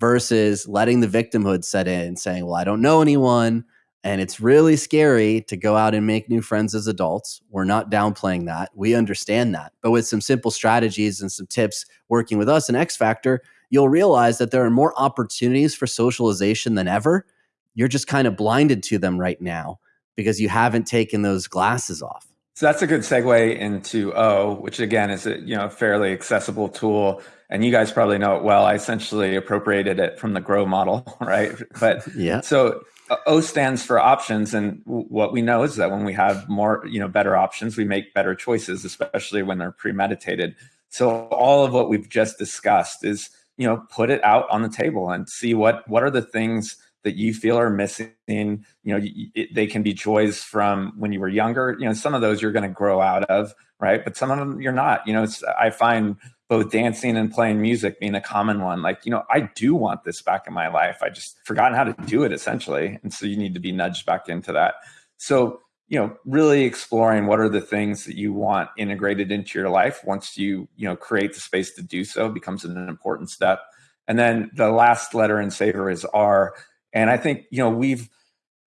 versus letting the victimhood set in saying well I don't know anyone and it's really scary to go out and make new friends as adults. We're not downplaying that. We understand that. But with some simple strategies and some tips working with us in X Factor, you'll realize that there are more opportunities for socialization than ever. You're just kind of blinded to them right now because you haven't taken those glasses off. So that's a good segue into O, which again is a you know fairly accessible tool, and you guys probably know it well. I essentially appropriated it from the Grow model, right? But yeah. So O stands for options, and what we know is that when we have more, you know, better options, we make better choices, especially when they're premeditated. So all of what we've just discussed is, you know, put it out on the table and see what what are the things that you feel are missing. You know, it, they can be joys from when you were younger. You know, some of those you're going to grow out of, right? But some of them you're not. You know, I find both dancing and playing music being a common one. Like, you know, I do want this back in my life. I just forgotten how to do it essentially. And so you need to be nudged back into that. So, you know, really exploring what are the things that you want integrated into your life once you, you know, create the space to do so becomes an important step. And then the last letter in Savor is R. And I think, you know, we've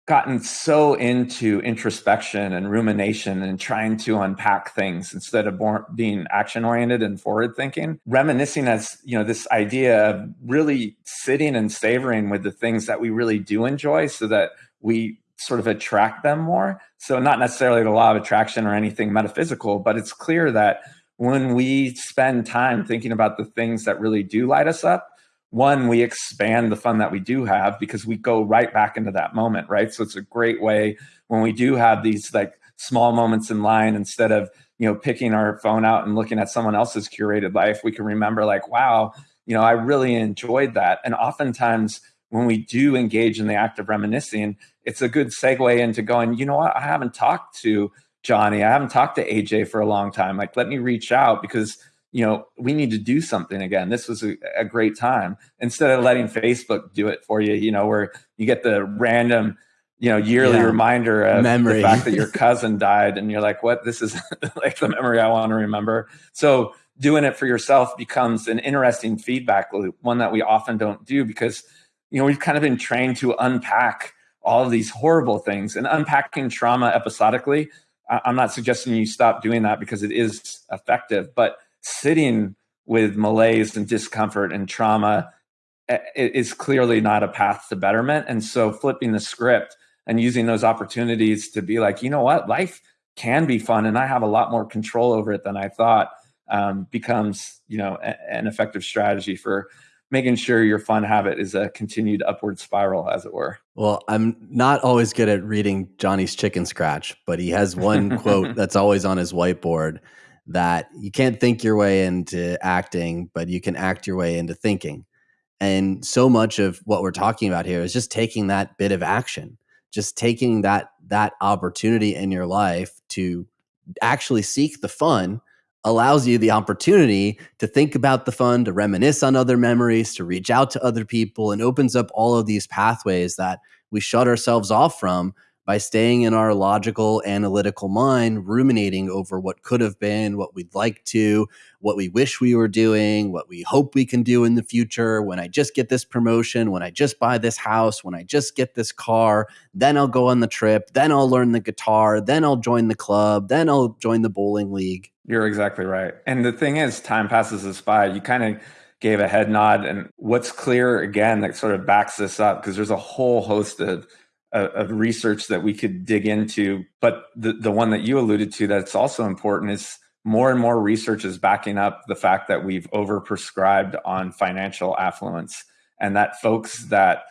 gotten so into introspection and rumination and trying to unpack things instead of being action oriented and forward thinking reminiscing as you know this idea of really sitting and savoring with the things that we really do enjoy so that we sort of attract them more. So not necessarily the law of attraction or anything metaphysical but it's clear that when we spend time thinking about the things that really do light us up one, we expand the fun that we do have because we go right back into that moment, right? So it's a great way when we do have these like small moments in line instead of, you know, picking our phone out and looking at someone else's curated life, we can remember like, wow, you know, I really enjoyed that. And oftentimes when we do engage in the act of reminiscing, it's a good segue into going, you know what, I haven't talked to Johnny, I haven't talked to AJ for a long time. Like, let me reach out because you know, we need to do something again. This was a, a, great time. Instead of letting Facebook do it for you, you know, where you get the random, you know, yearly yeah. reminder of memory. the fact that your cousin died and you're like, what? This is like the memory I want to remember. So doing it for yourself becomes an interesting feedback loop, one that we often don't do because, you know, we've kind of been trained to unpack all of these horrible things and unpacking trauma episodically. I'm not suggesting you stop doing that because it is effective, but sitting with malaise and discomfort and trauma eh, is clearly not a path to betterment. And so flipping the script and using those opportunities to be like, you know what, life can be fun and I have a lot more control over it than I thought um, becomes, you know, a, an effective strategy for making sure your fun habit is a continued upward spiral, as it were. Well, I'm not always good at reading Johnny's chicken scratch, but he has one quote that's always on his whiteboard that you can't think your way into acting, but you can act your way into thinking. And so much of what we're talking about here is just taking that bit of action, just taking that that opportunity in your life to actually seek the fun allows you the opportunity to think about the fun, to reminisce on other memories, to reach out to other people, and opens up all of these pathways that we shut ourselves off from by staying in our logical, analytical mind, ruminating over what could have been, what we'd like to, what we wish we were doing, what we hope we can do in the future. When I just get this promotion, when I just buy this house, when I just get this car, then I'll go on the trip, then I'll learn the guitar, then I'll join the club, then I'll join the bowling league. You're exactly right. And the thing is, time passes us by. You kind of gave a head nod. And what's clear again that sort of backs this up, because there's a whole host of of research that we could dig into. But the, the one that you alluded to that's also important is more and more research is backing up the fact that we've overprescribed on financial affluence and that folks that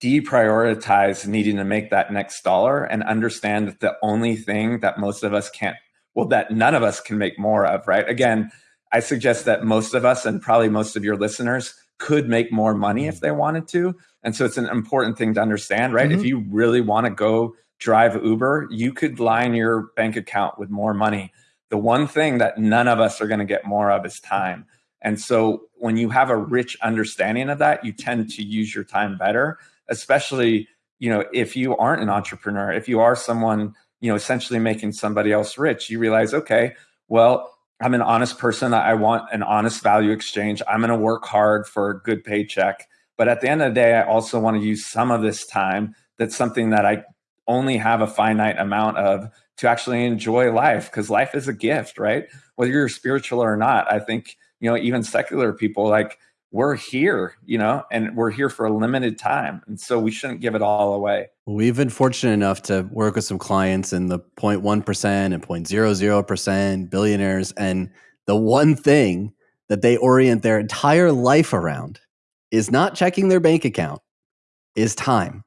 deprioritize needing to make that next dollar and understand that the only thing that most of us can't well that none of us can make more of right again i suggest that most of us and probably most of your listeners could make more money if they wanted to. And so it's an important thing to understand, right? Mm-hmm. If you really want to go drive Uber, you could line your bank account with more money. The one thing that none of us are going to get more of is time. And so when you have a rich understanding of that, you tend to use your time better, especially, you know, if you aren't an entrepreneur, if you are someone, you know, essentially making somebody else rich, you realize, okay, well, I'm an honest person. I want an honest value exchange. I'm going to work hard for a good paycheck. But at the end of the day, I also want to use some of this time that's something that I only have a finite amount of to actually enjoy life because life is a gift, right? Whether you're spiritual or not, I think, you know, even secular people like we're here, you know, and we're here for a limited time. And so we shouldn't give it all away. We've been fortunate enough to work with some clients in the 0.1% and 0.00% billionaires. And the one thing that they orient their entire life around is not checking their bank account, is time.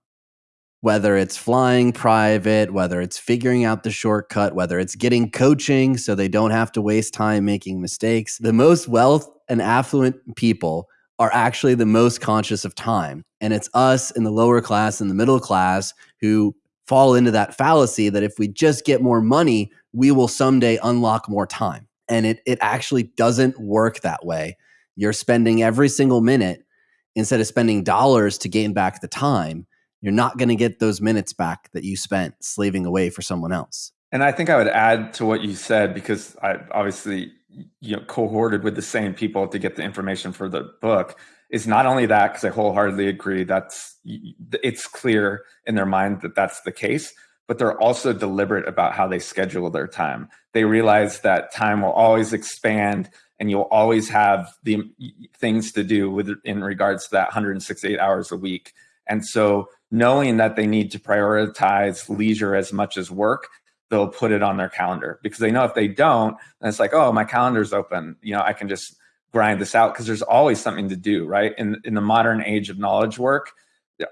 Whether it's flying private, whether it's figuring out the shortcut, whether it's getting coaching so they don't have to waste time making mistakes. The most wealth and affluent people are actually the most conscious of time. And it's us in the lower class and the middle class who fall into that fallacy that if we just get more money, we will someday unlock more time. And it, it actually doesn't work that way. You're spending every single minute instead of spending dollars to gain back the time. You're not going to get those minutes back that you spent slaving away for someone else. And I think I would add to what you said because I obviously you know cohorted with the same people to get the information for the book is not only that because I wholeheartedly agree that's it's clear in their mind that that's the case, but they're also deliberate about how they schedule their time. They realize that time will always expand and you'll always have the things to do with in regards to that 168 hours a week. And so knowing that they need to prioritize leisure as much as work, they'll put it on their calendar because they know if they don't, it's like, oh, my calendar's open. You know, I can just grind this out because there's always something to do, right? In in the modern age of knowledge work,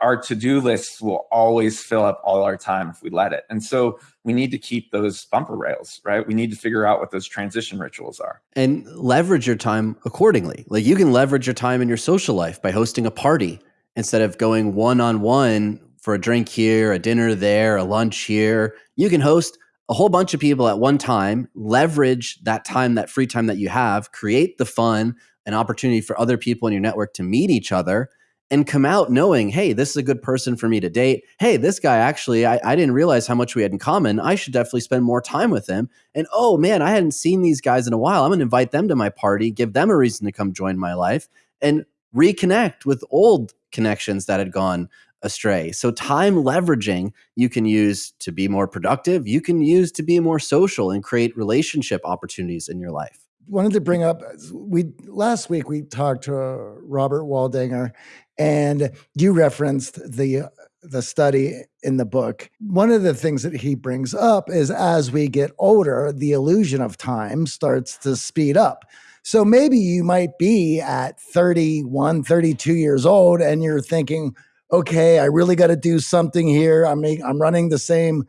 our to-do lists will always fill up all our time if we let it. And so we need to keep those bumper rails, right? We need to figure out what those transition rituals are. And leverage your time accordingly. Like you can leverage your time in your social life by hosting a party instead of going one-on-one for a drink here, a dinner there, a lunch here. You can host a whole bunch of people at one time, leverage that time, that free time that you have, create the fun, an opportunity for other people in your network to meet each other and come out knowing, hey, this is a good person for me to date. Hey, this guy actually, I, I, didn't realize how much we had in common. I should definitely spend more time with him. And oh man, I hadn't seen these guys in a while. I'm going to invite them to my party, give them a reason to come join my life, and reconnect with old connections that had gone astray. So, time leveraging you can use to be more productive, you can use to be more social and create relationship opportunities in your life wanted to bring up we last week we talked to Robert Waldinger and you referenced the the study in the book. One of the things that he brings up is as we get older, the illusion of time starts to speed up. So maybe you might be at 31, 32 years old and you're thinking, okay, I really got to do something here. I'm I'm running the same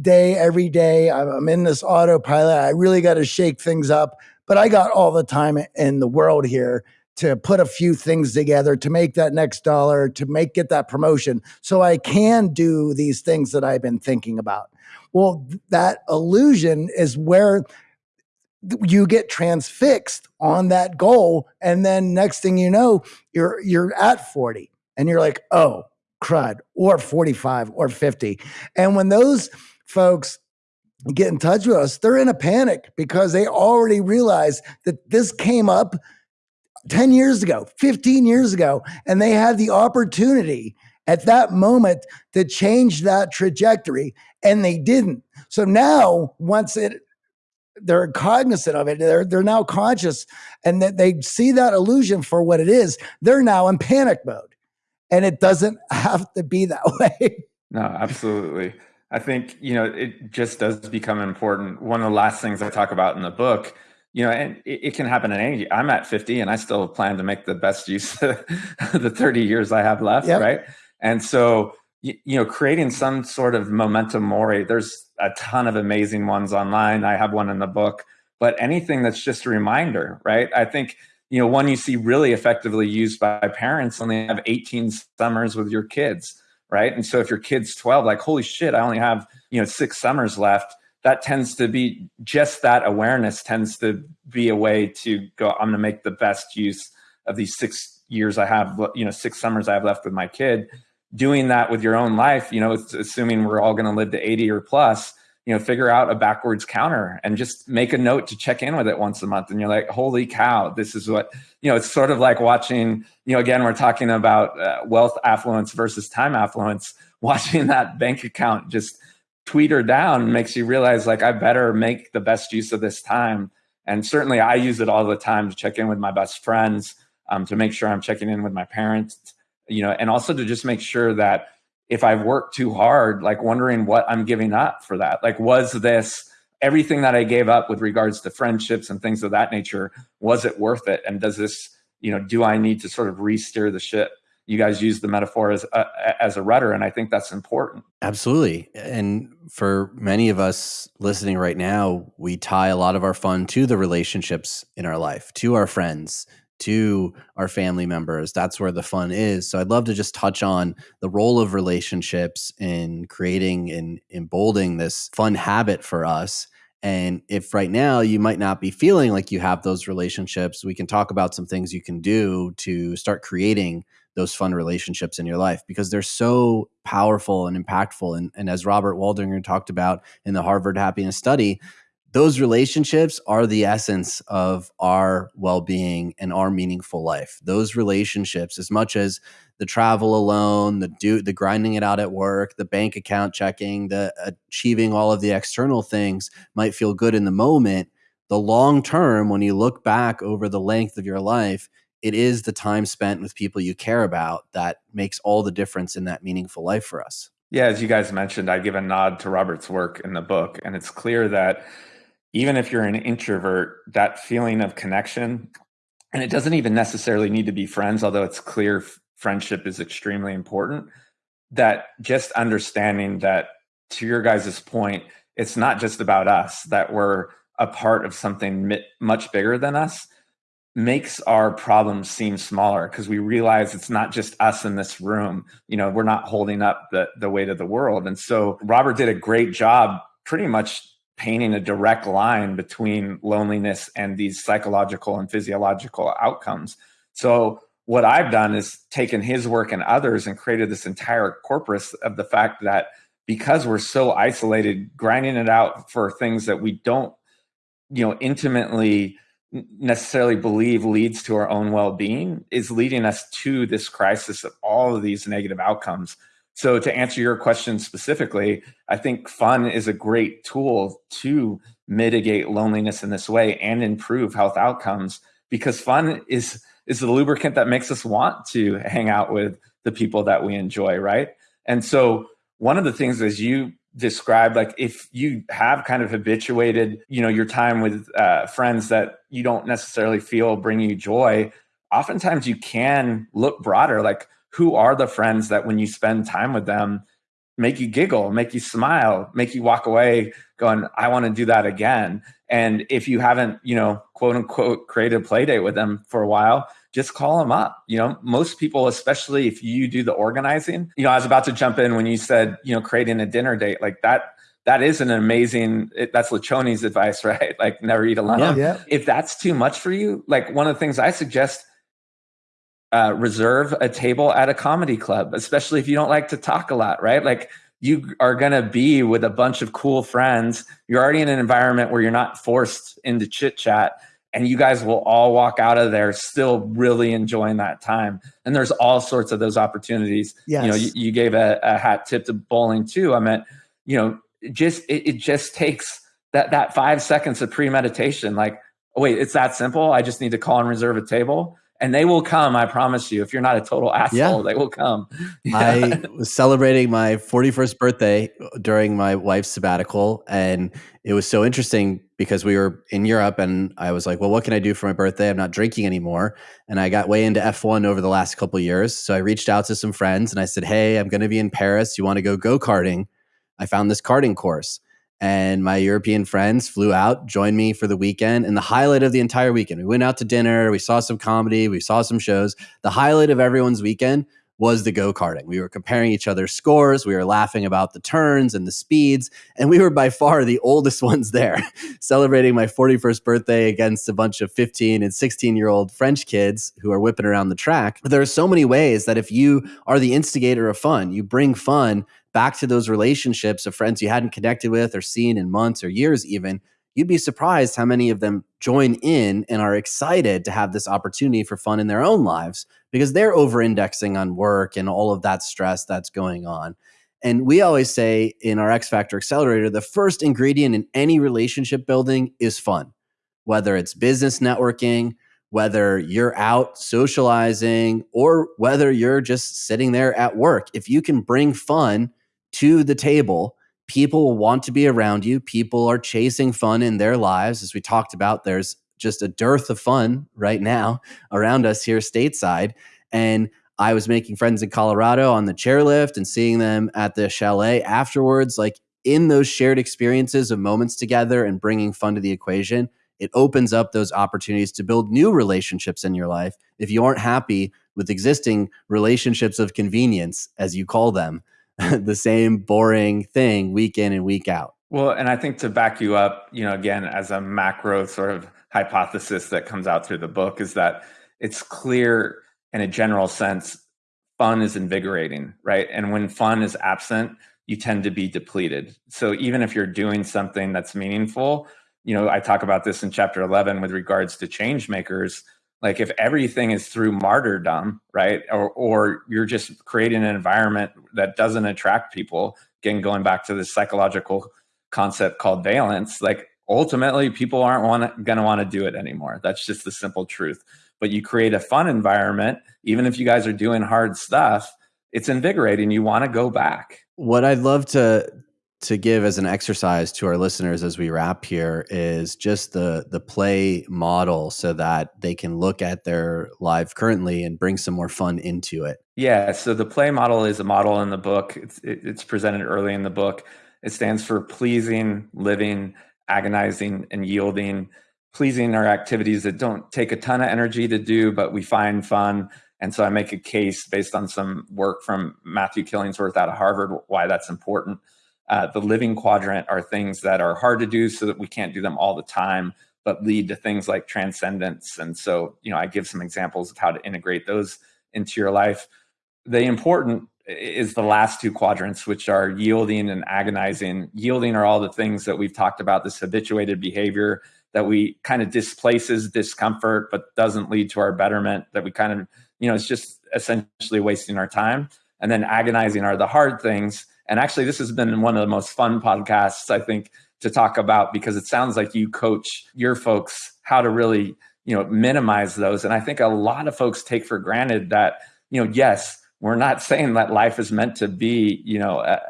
day every day. I'm in this autopilot. I really got to shake things up, but I got all the time in the world here to put a few things together to make that next dollar, to make get that promotion so I can do these things that I've been thinking about. Well, that illusion is where you get transfixed on that goal and then next thing you know you're you're at 40 and you're like oh crud or 45 or 50 and when those folks get in touch with us they're in a panic because they already realize that this came up 10 years ago, 15 years ago, and they had the opportunity at that moment to change that trajectory and they didn't. So now once it they're cognizant of it, they're they're now conscious and that they see that illusion for what it is, they're now in panic mode. And it doesn't have to be that way. No, absolutely. I think, you know, it just does become important. One of the last things I talk about in the book you know, and it, it, can happen at any. I'm at 50, and I still plan to make the best use of the 30 years I have left, yep. right? And so, you, you, know, creating some sort of memento mori. There's a ton of amazing ones online. I have one in the book, but anything that's just a reminder, right? I think you know one you see really effectively used by parents when they have 18 summers with your kids, right? And so if your kid's 12, like holy shit, I only have you know six summers left that tends to be just that awareness tends to be a way to go i'm going to make the best use of these six years i have you know six summers i have left with my kid doing that with your own life you know assuming we're all going to live to 80 or plus you know figure out a backwards counter and just make a note to check in with it once a month and you're like holy cow this is what you know it's sort of like watching you know again we're talking about uh, wealth affluence versus time affluence watching that bank account just tweeter down makes you realize like I better make the best use of this time. And certainly I use it all the time to check in with my best friends, um, to make sure I'm checking in with my parents, you know, and also to just make sure that if I've worked too hard, like wondering what I'm giving up for that. Like, was this everything that I gave up with regards to friendships and things of that nature? Was it worth it? And does this, you know, do I need to sort of re-steer the ship? you guys use the metaphor as a, as a rudder and i think that's important absolutely and for many of us listening right now we tie a lot of our fun to the relationships in our life to our friends to our family members that's where the fun is so i'd love to just touch on the role of relationships in creating and emboldening this fun habit for us and if right now you might not be feeling like you have those relationships, we can talk about some things you can do to start creating those fun relationships in your life because they're so powerful and impactful. And, and as Robert Waldinger talked about in the Harvard Happiness Study, those relationships are the essence of our well-being and our meaningful life. Those relationships as much as the travel alone the do the grinding it out at work the bank account checking the achieving all of the external things might feel good in the moment the long term when you look back over the length of your life it is the time spent with people you care about that makes all the difference in that meaningful life for us. Yeah as you guys mentioned i give a nod to robert's work in the book and it's clear that even if you're an introvert, that feeling of connection, and it doesn't even necessarily need to be friends, although it's clear friendship is extremely important. That just understanding that, to your guys' point, it's not just about us, that we're a part of something much bigger than us makes our problems seem smaller because we realize it's not just us in this room you know we're not holding up the the weight of the world and so robert did a great job pretty much painting a direct line between loneliness and these psychological and physiological outcomes. So what I've done is taken his work and others and created this entire corpus of the fact that because we're so isolated, grinding it out for things that we don't, you know, intimately necessarily believe leads to our own well-being is leading us to this crisis of all of these negative outcomes so to answer your question specifically, I think fun is a great tool to mitigate loneliness in this way and improve health outcomes because fun is is the lubricant that makes us want to hang out with the people that we enjoy, right? And so one of the things as you described like if you have kind of habituated you know your time with uh, friends that you don't necessarily feel bring you joy oftentimes you can look broader like who are the friends that when you spend time with them make you giggle, make you smile, make you walk away going, I want to do that again. And if you haven't, you know, quote unquote, created a play date with them for a while, just call them up. You know, most people, especially if you do the organizing, you know, I was about to jump in when you said, you know, creating a dinner date like that. That is an amazing. That's Lencioni's advice, right? Like never eat alone. Yeah, yeah. If that's too much for you, like one of the things I suggest uh, reserve a table at a comedy club, especially if you don't like to talk a lot, right? Like you are going to be with a bunch of cool friends. You're already in an environment where you're not forced into chit chat and you guys will all walk out of there still really enjoying that time. And there's all sorts of those opportunities. Yes. You know, you, you gave a, a, hat tip to bowling too. I meant, you know, just, it, it just takes that, that five seconds of premeditation. Like, oh, wait, it's that simple. I just need to call and reserve a table and they will come. I promise you. If you're not a total asshole, yeah. they will come. I was celebrating my 41st birthday during my wife's sabbatical, and it was so interesting because we were in Europe, and I was like, "Well, what can I do for my birthday? I'm not drinking anymore." And I got way into F1 over the last couple years, so I reached out to some friends and I said, "Hey, I'm going to be in Paris. You want to go go karting?" I found this karting course and my European friends flew out, joined me for the weekend. And the highlight of the entire weekend, we went out to dinner, we saw some comedy, we saw some shows. The highlight of everyone's weekend was the go karting. We were comparing each other's scores. We were laughing about the turns and the speeds. And we were by far the oldest ones there, celebrating my 41st birthday against a bunch of 15 and 16 year old French kids who are whipping around the track. There are so many ways that if you are the instigator of fun, you bring fun back to those relationships of friends you hadn't connected with or seen in months or years, even, you'd be surprised how many of them join in and are excited to have this opportunity for fun in their own lives because they're over indexing on work and all of that stress that's going on. And we always say in our X Factor Accelerator, the first ingredient in any relationship building is fun, whether it's business networking, whether you're out socializing, or whether you're just sitting there at work. If you can bring fun to the table, people will want to be around you. People are chasing fun in their lives. As we talked about, there's just a dearth of fun right now around us here stateside. And I was making friends in Colorado on the chairlift and seeing them at the chalet afterwards. Like in those shared experiences of moments together and bringing fun to the equation, it opens up those opportunities to build new relationships in your life. If you aren't happy with existing relationships of convenience, as you call them, the same boring thing week in and week out. Well, and I think to back you up, you know, again, as a macro sort of hypothesis that comes out through the book is that it's clear in a general sense, fun is invigorating, right? And when fun is absent, you tend to be depleted. So even if you're doing something that's meaningful, you know, I talk about this in chapter 11 with regards to change makers. Like if everything is through martyrdom, right? Or, or you're just creating an environment that doesn't attract people, again, going back to this psychological concept called valence, like ultimately people aren't going to want to do it anymore. That's just the simple truth. But you create a fun environment, even if you guys are doing hard stuff, it's invigorating. You want to go back. What I'd love to to give as an exercise to our listeners as we wrap here is just the the play model so that they can look at their life currently and bring some more fun into it. Yeah so the play model is a model in the book. It's, it's presented early in the book. It stands for pleasing living agonizing and yielding. Pleasing are activities that don't take a ton of energy to do but we find fun. And so i make a case based on some work from matthew killingsworth out of harvard why that's important uh, the living quadrant are things that are hard to do so that we can't do them all the time, but lead to things like transcendence. And so, you know, I give some examples of how to integrate those into your life. The important is the last two quadrants, which are yielding and agonizing. Yielding are all the things that we've talked about, this habituated behavior that we kind of displaces discomfort, but doesn't lead to our betterment, that we kind of, you know, it's just essentially wasting our time. And then agonizing are the hard things and actually, this has been one of the most fun podcasts, I think, to talk about because it sounds like you coach your folks how to really, you know, minimize those. And I think a lot of folks take for granted that, you know, yes, we're not saying that life is meant to be, you know, uh,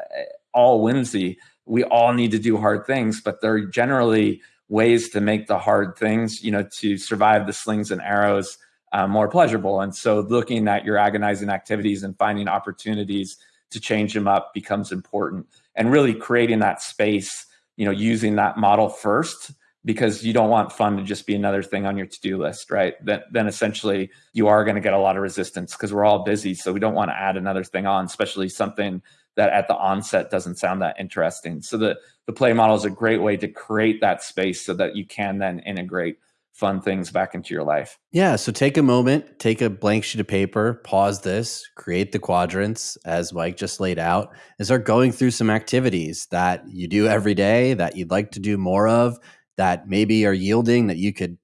all whimsy. We all need to do hard things, but there are generally ways to make the hard things, you know, to survive the slings and arrows uh, more pleasurable. And so looking at your agonizing activities and finding opportunities to change them up becomes important. And really creating that space you know using that model first because you don't want fun to just be another thing on your to-do list right? Then, then essentially you are going to get a lot of resistance because we're all busy so we don't want to add another thing on especially something that at the onset doesn't sound that interesting. So the the play model is a great way to create that space so that you can then integrate fun things back into your life. Yeah. So take a moment, take a blank sheet of paper, pause this, create the quadrants as Mike just laid out, and start going through some activities that you do every day that you'd like to do more of, that maybe are yielding that you could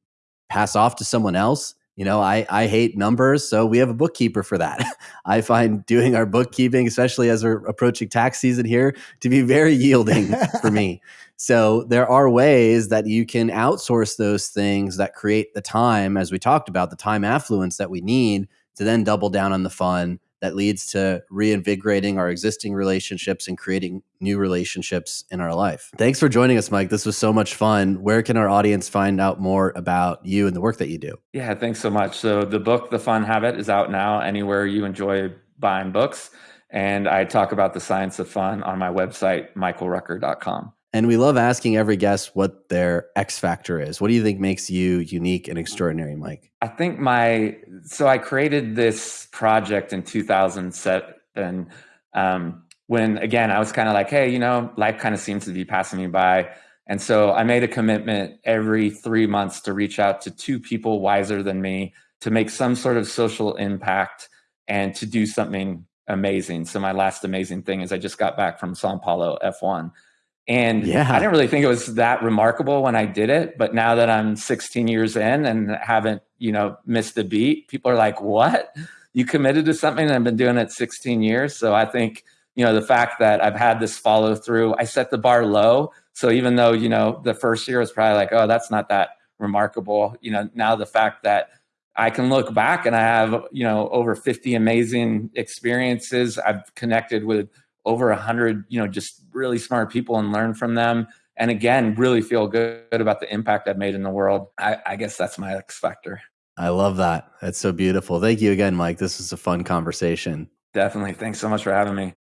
pass off to someone else. You know, I, I hate numbers, so we have a bookkeeper for that. I find doing our bookkeeping, especially as we're approaching tax season here, to be very yielding for me. So there are ways that you can outsource those things that create the time, as we talked about, the time affluence that we need to then double down on the fun that leads to reinvigorating our existing relationships and creating new relationships in our life. Thanks for joining us, Mike. This was so much fun. Where can our audience find out more about you and the work that you do? Yeah, thanks so much. So the book, The Fun Habit, is out now anywhere you enjoy buying books. And I talk about the science of fun on my website, michaelrucker.com. And we love asking every guest what their X factor is. What do you think makes you unique and extraordinary, Mike? I think my so I created this project in 2007 um, when again I was kind of like, hey, you know, life kind of seems to be passing me by. And so I made a commitment every three months to reach out to two people wiser than me to make some sort of social impact and to do something amazing. So my last amazing thing is I just got back from Sao Paulo F1 and yeah. I didn't really think it was that remarkable when I did it. But now that I'm 16 years in and haven't, you know, missed a beat, people are like, what? You committed to something and I've been doing it 16 years. So I think, you know, the fact that I've had this follow through, I set the bar low. So even though, you know, the first year was probably like, oh, that's not that remarkable, you know, now the fact that I can look back and I have, you know, over 50 amazing experiences. I've connected with over a hundred, you know, just really smart people and learn from them. And again, really feel good about the impact I've made in the world. I, I guess that's my X factor. I love that. That's so beautiful. Thank you again, Mike. This was a fun conversation. Definitely. Thanks so much for having me.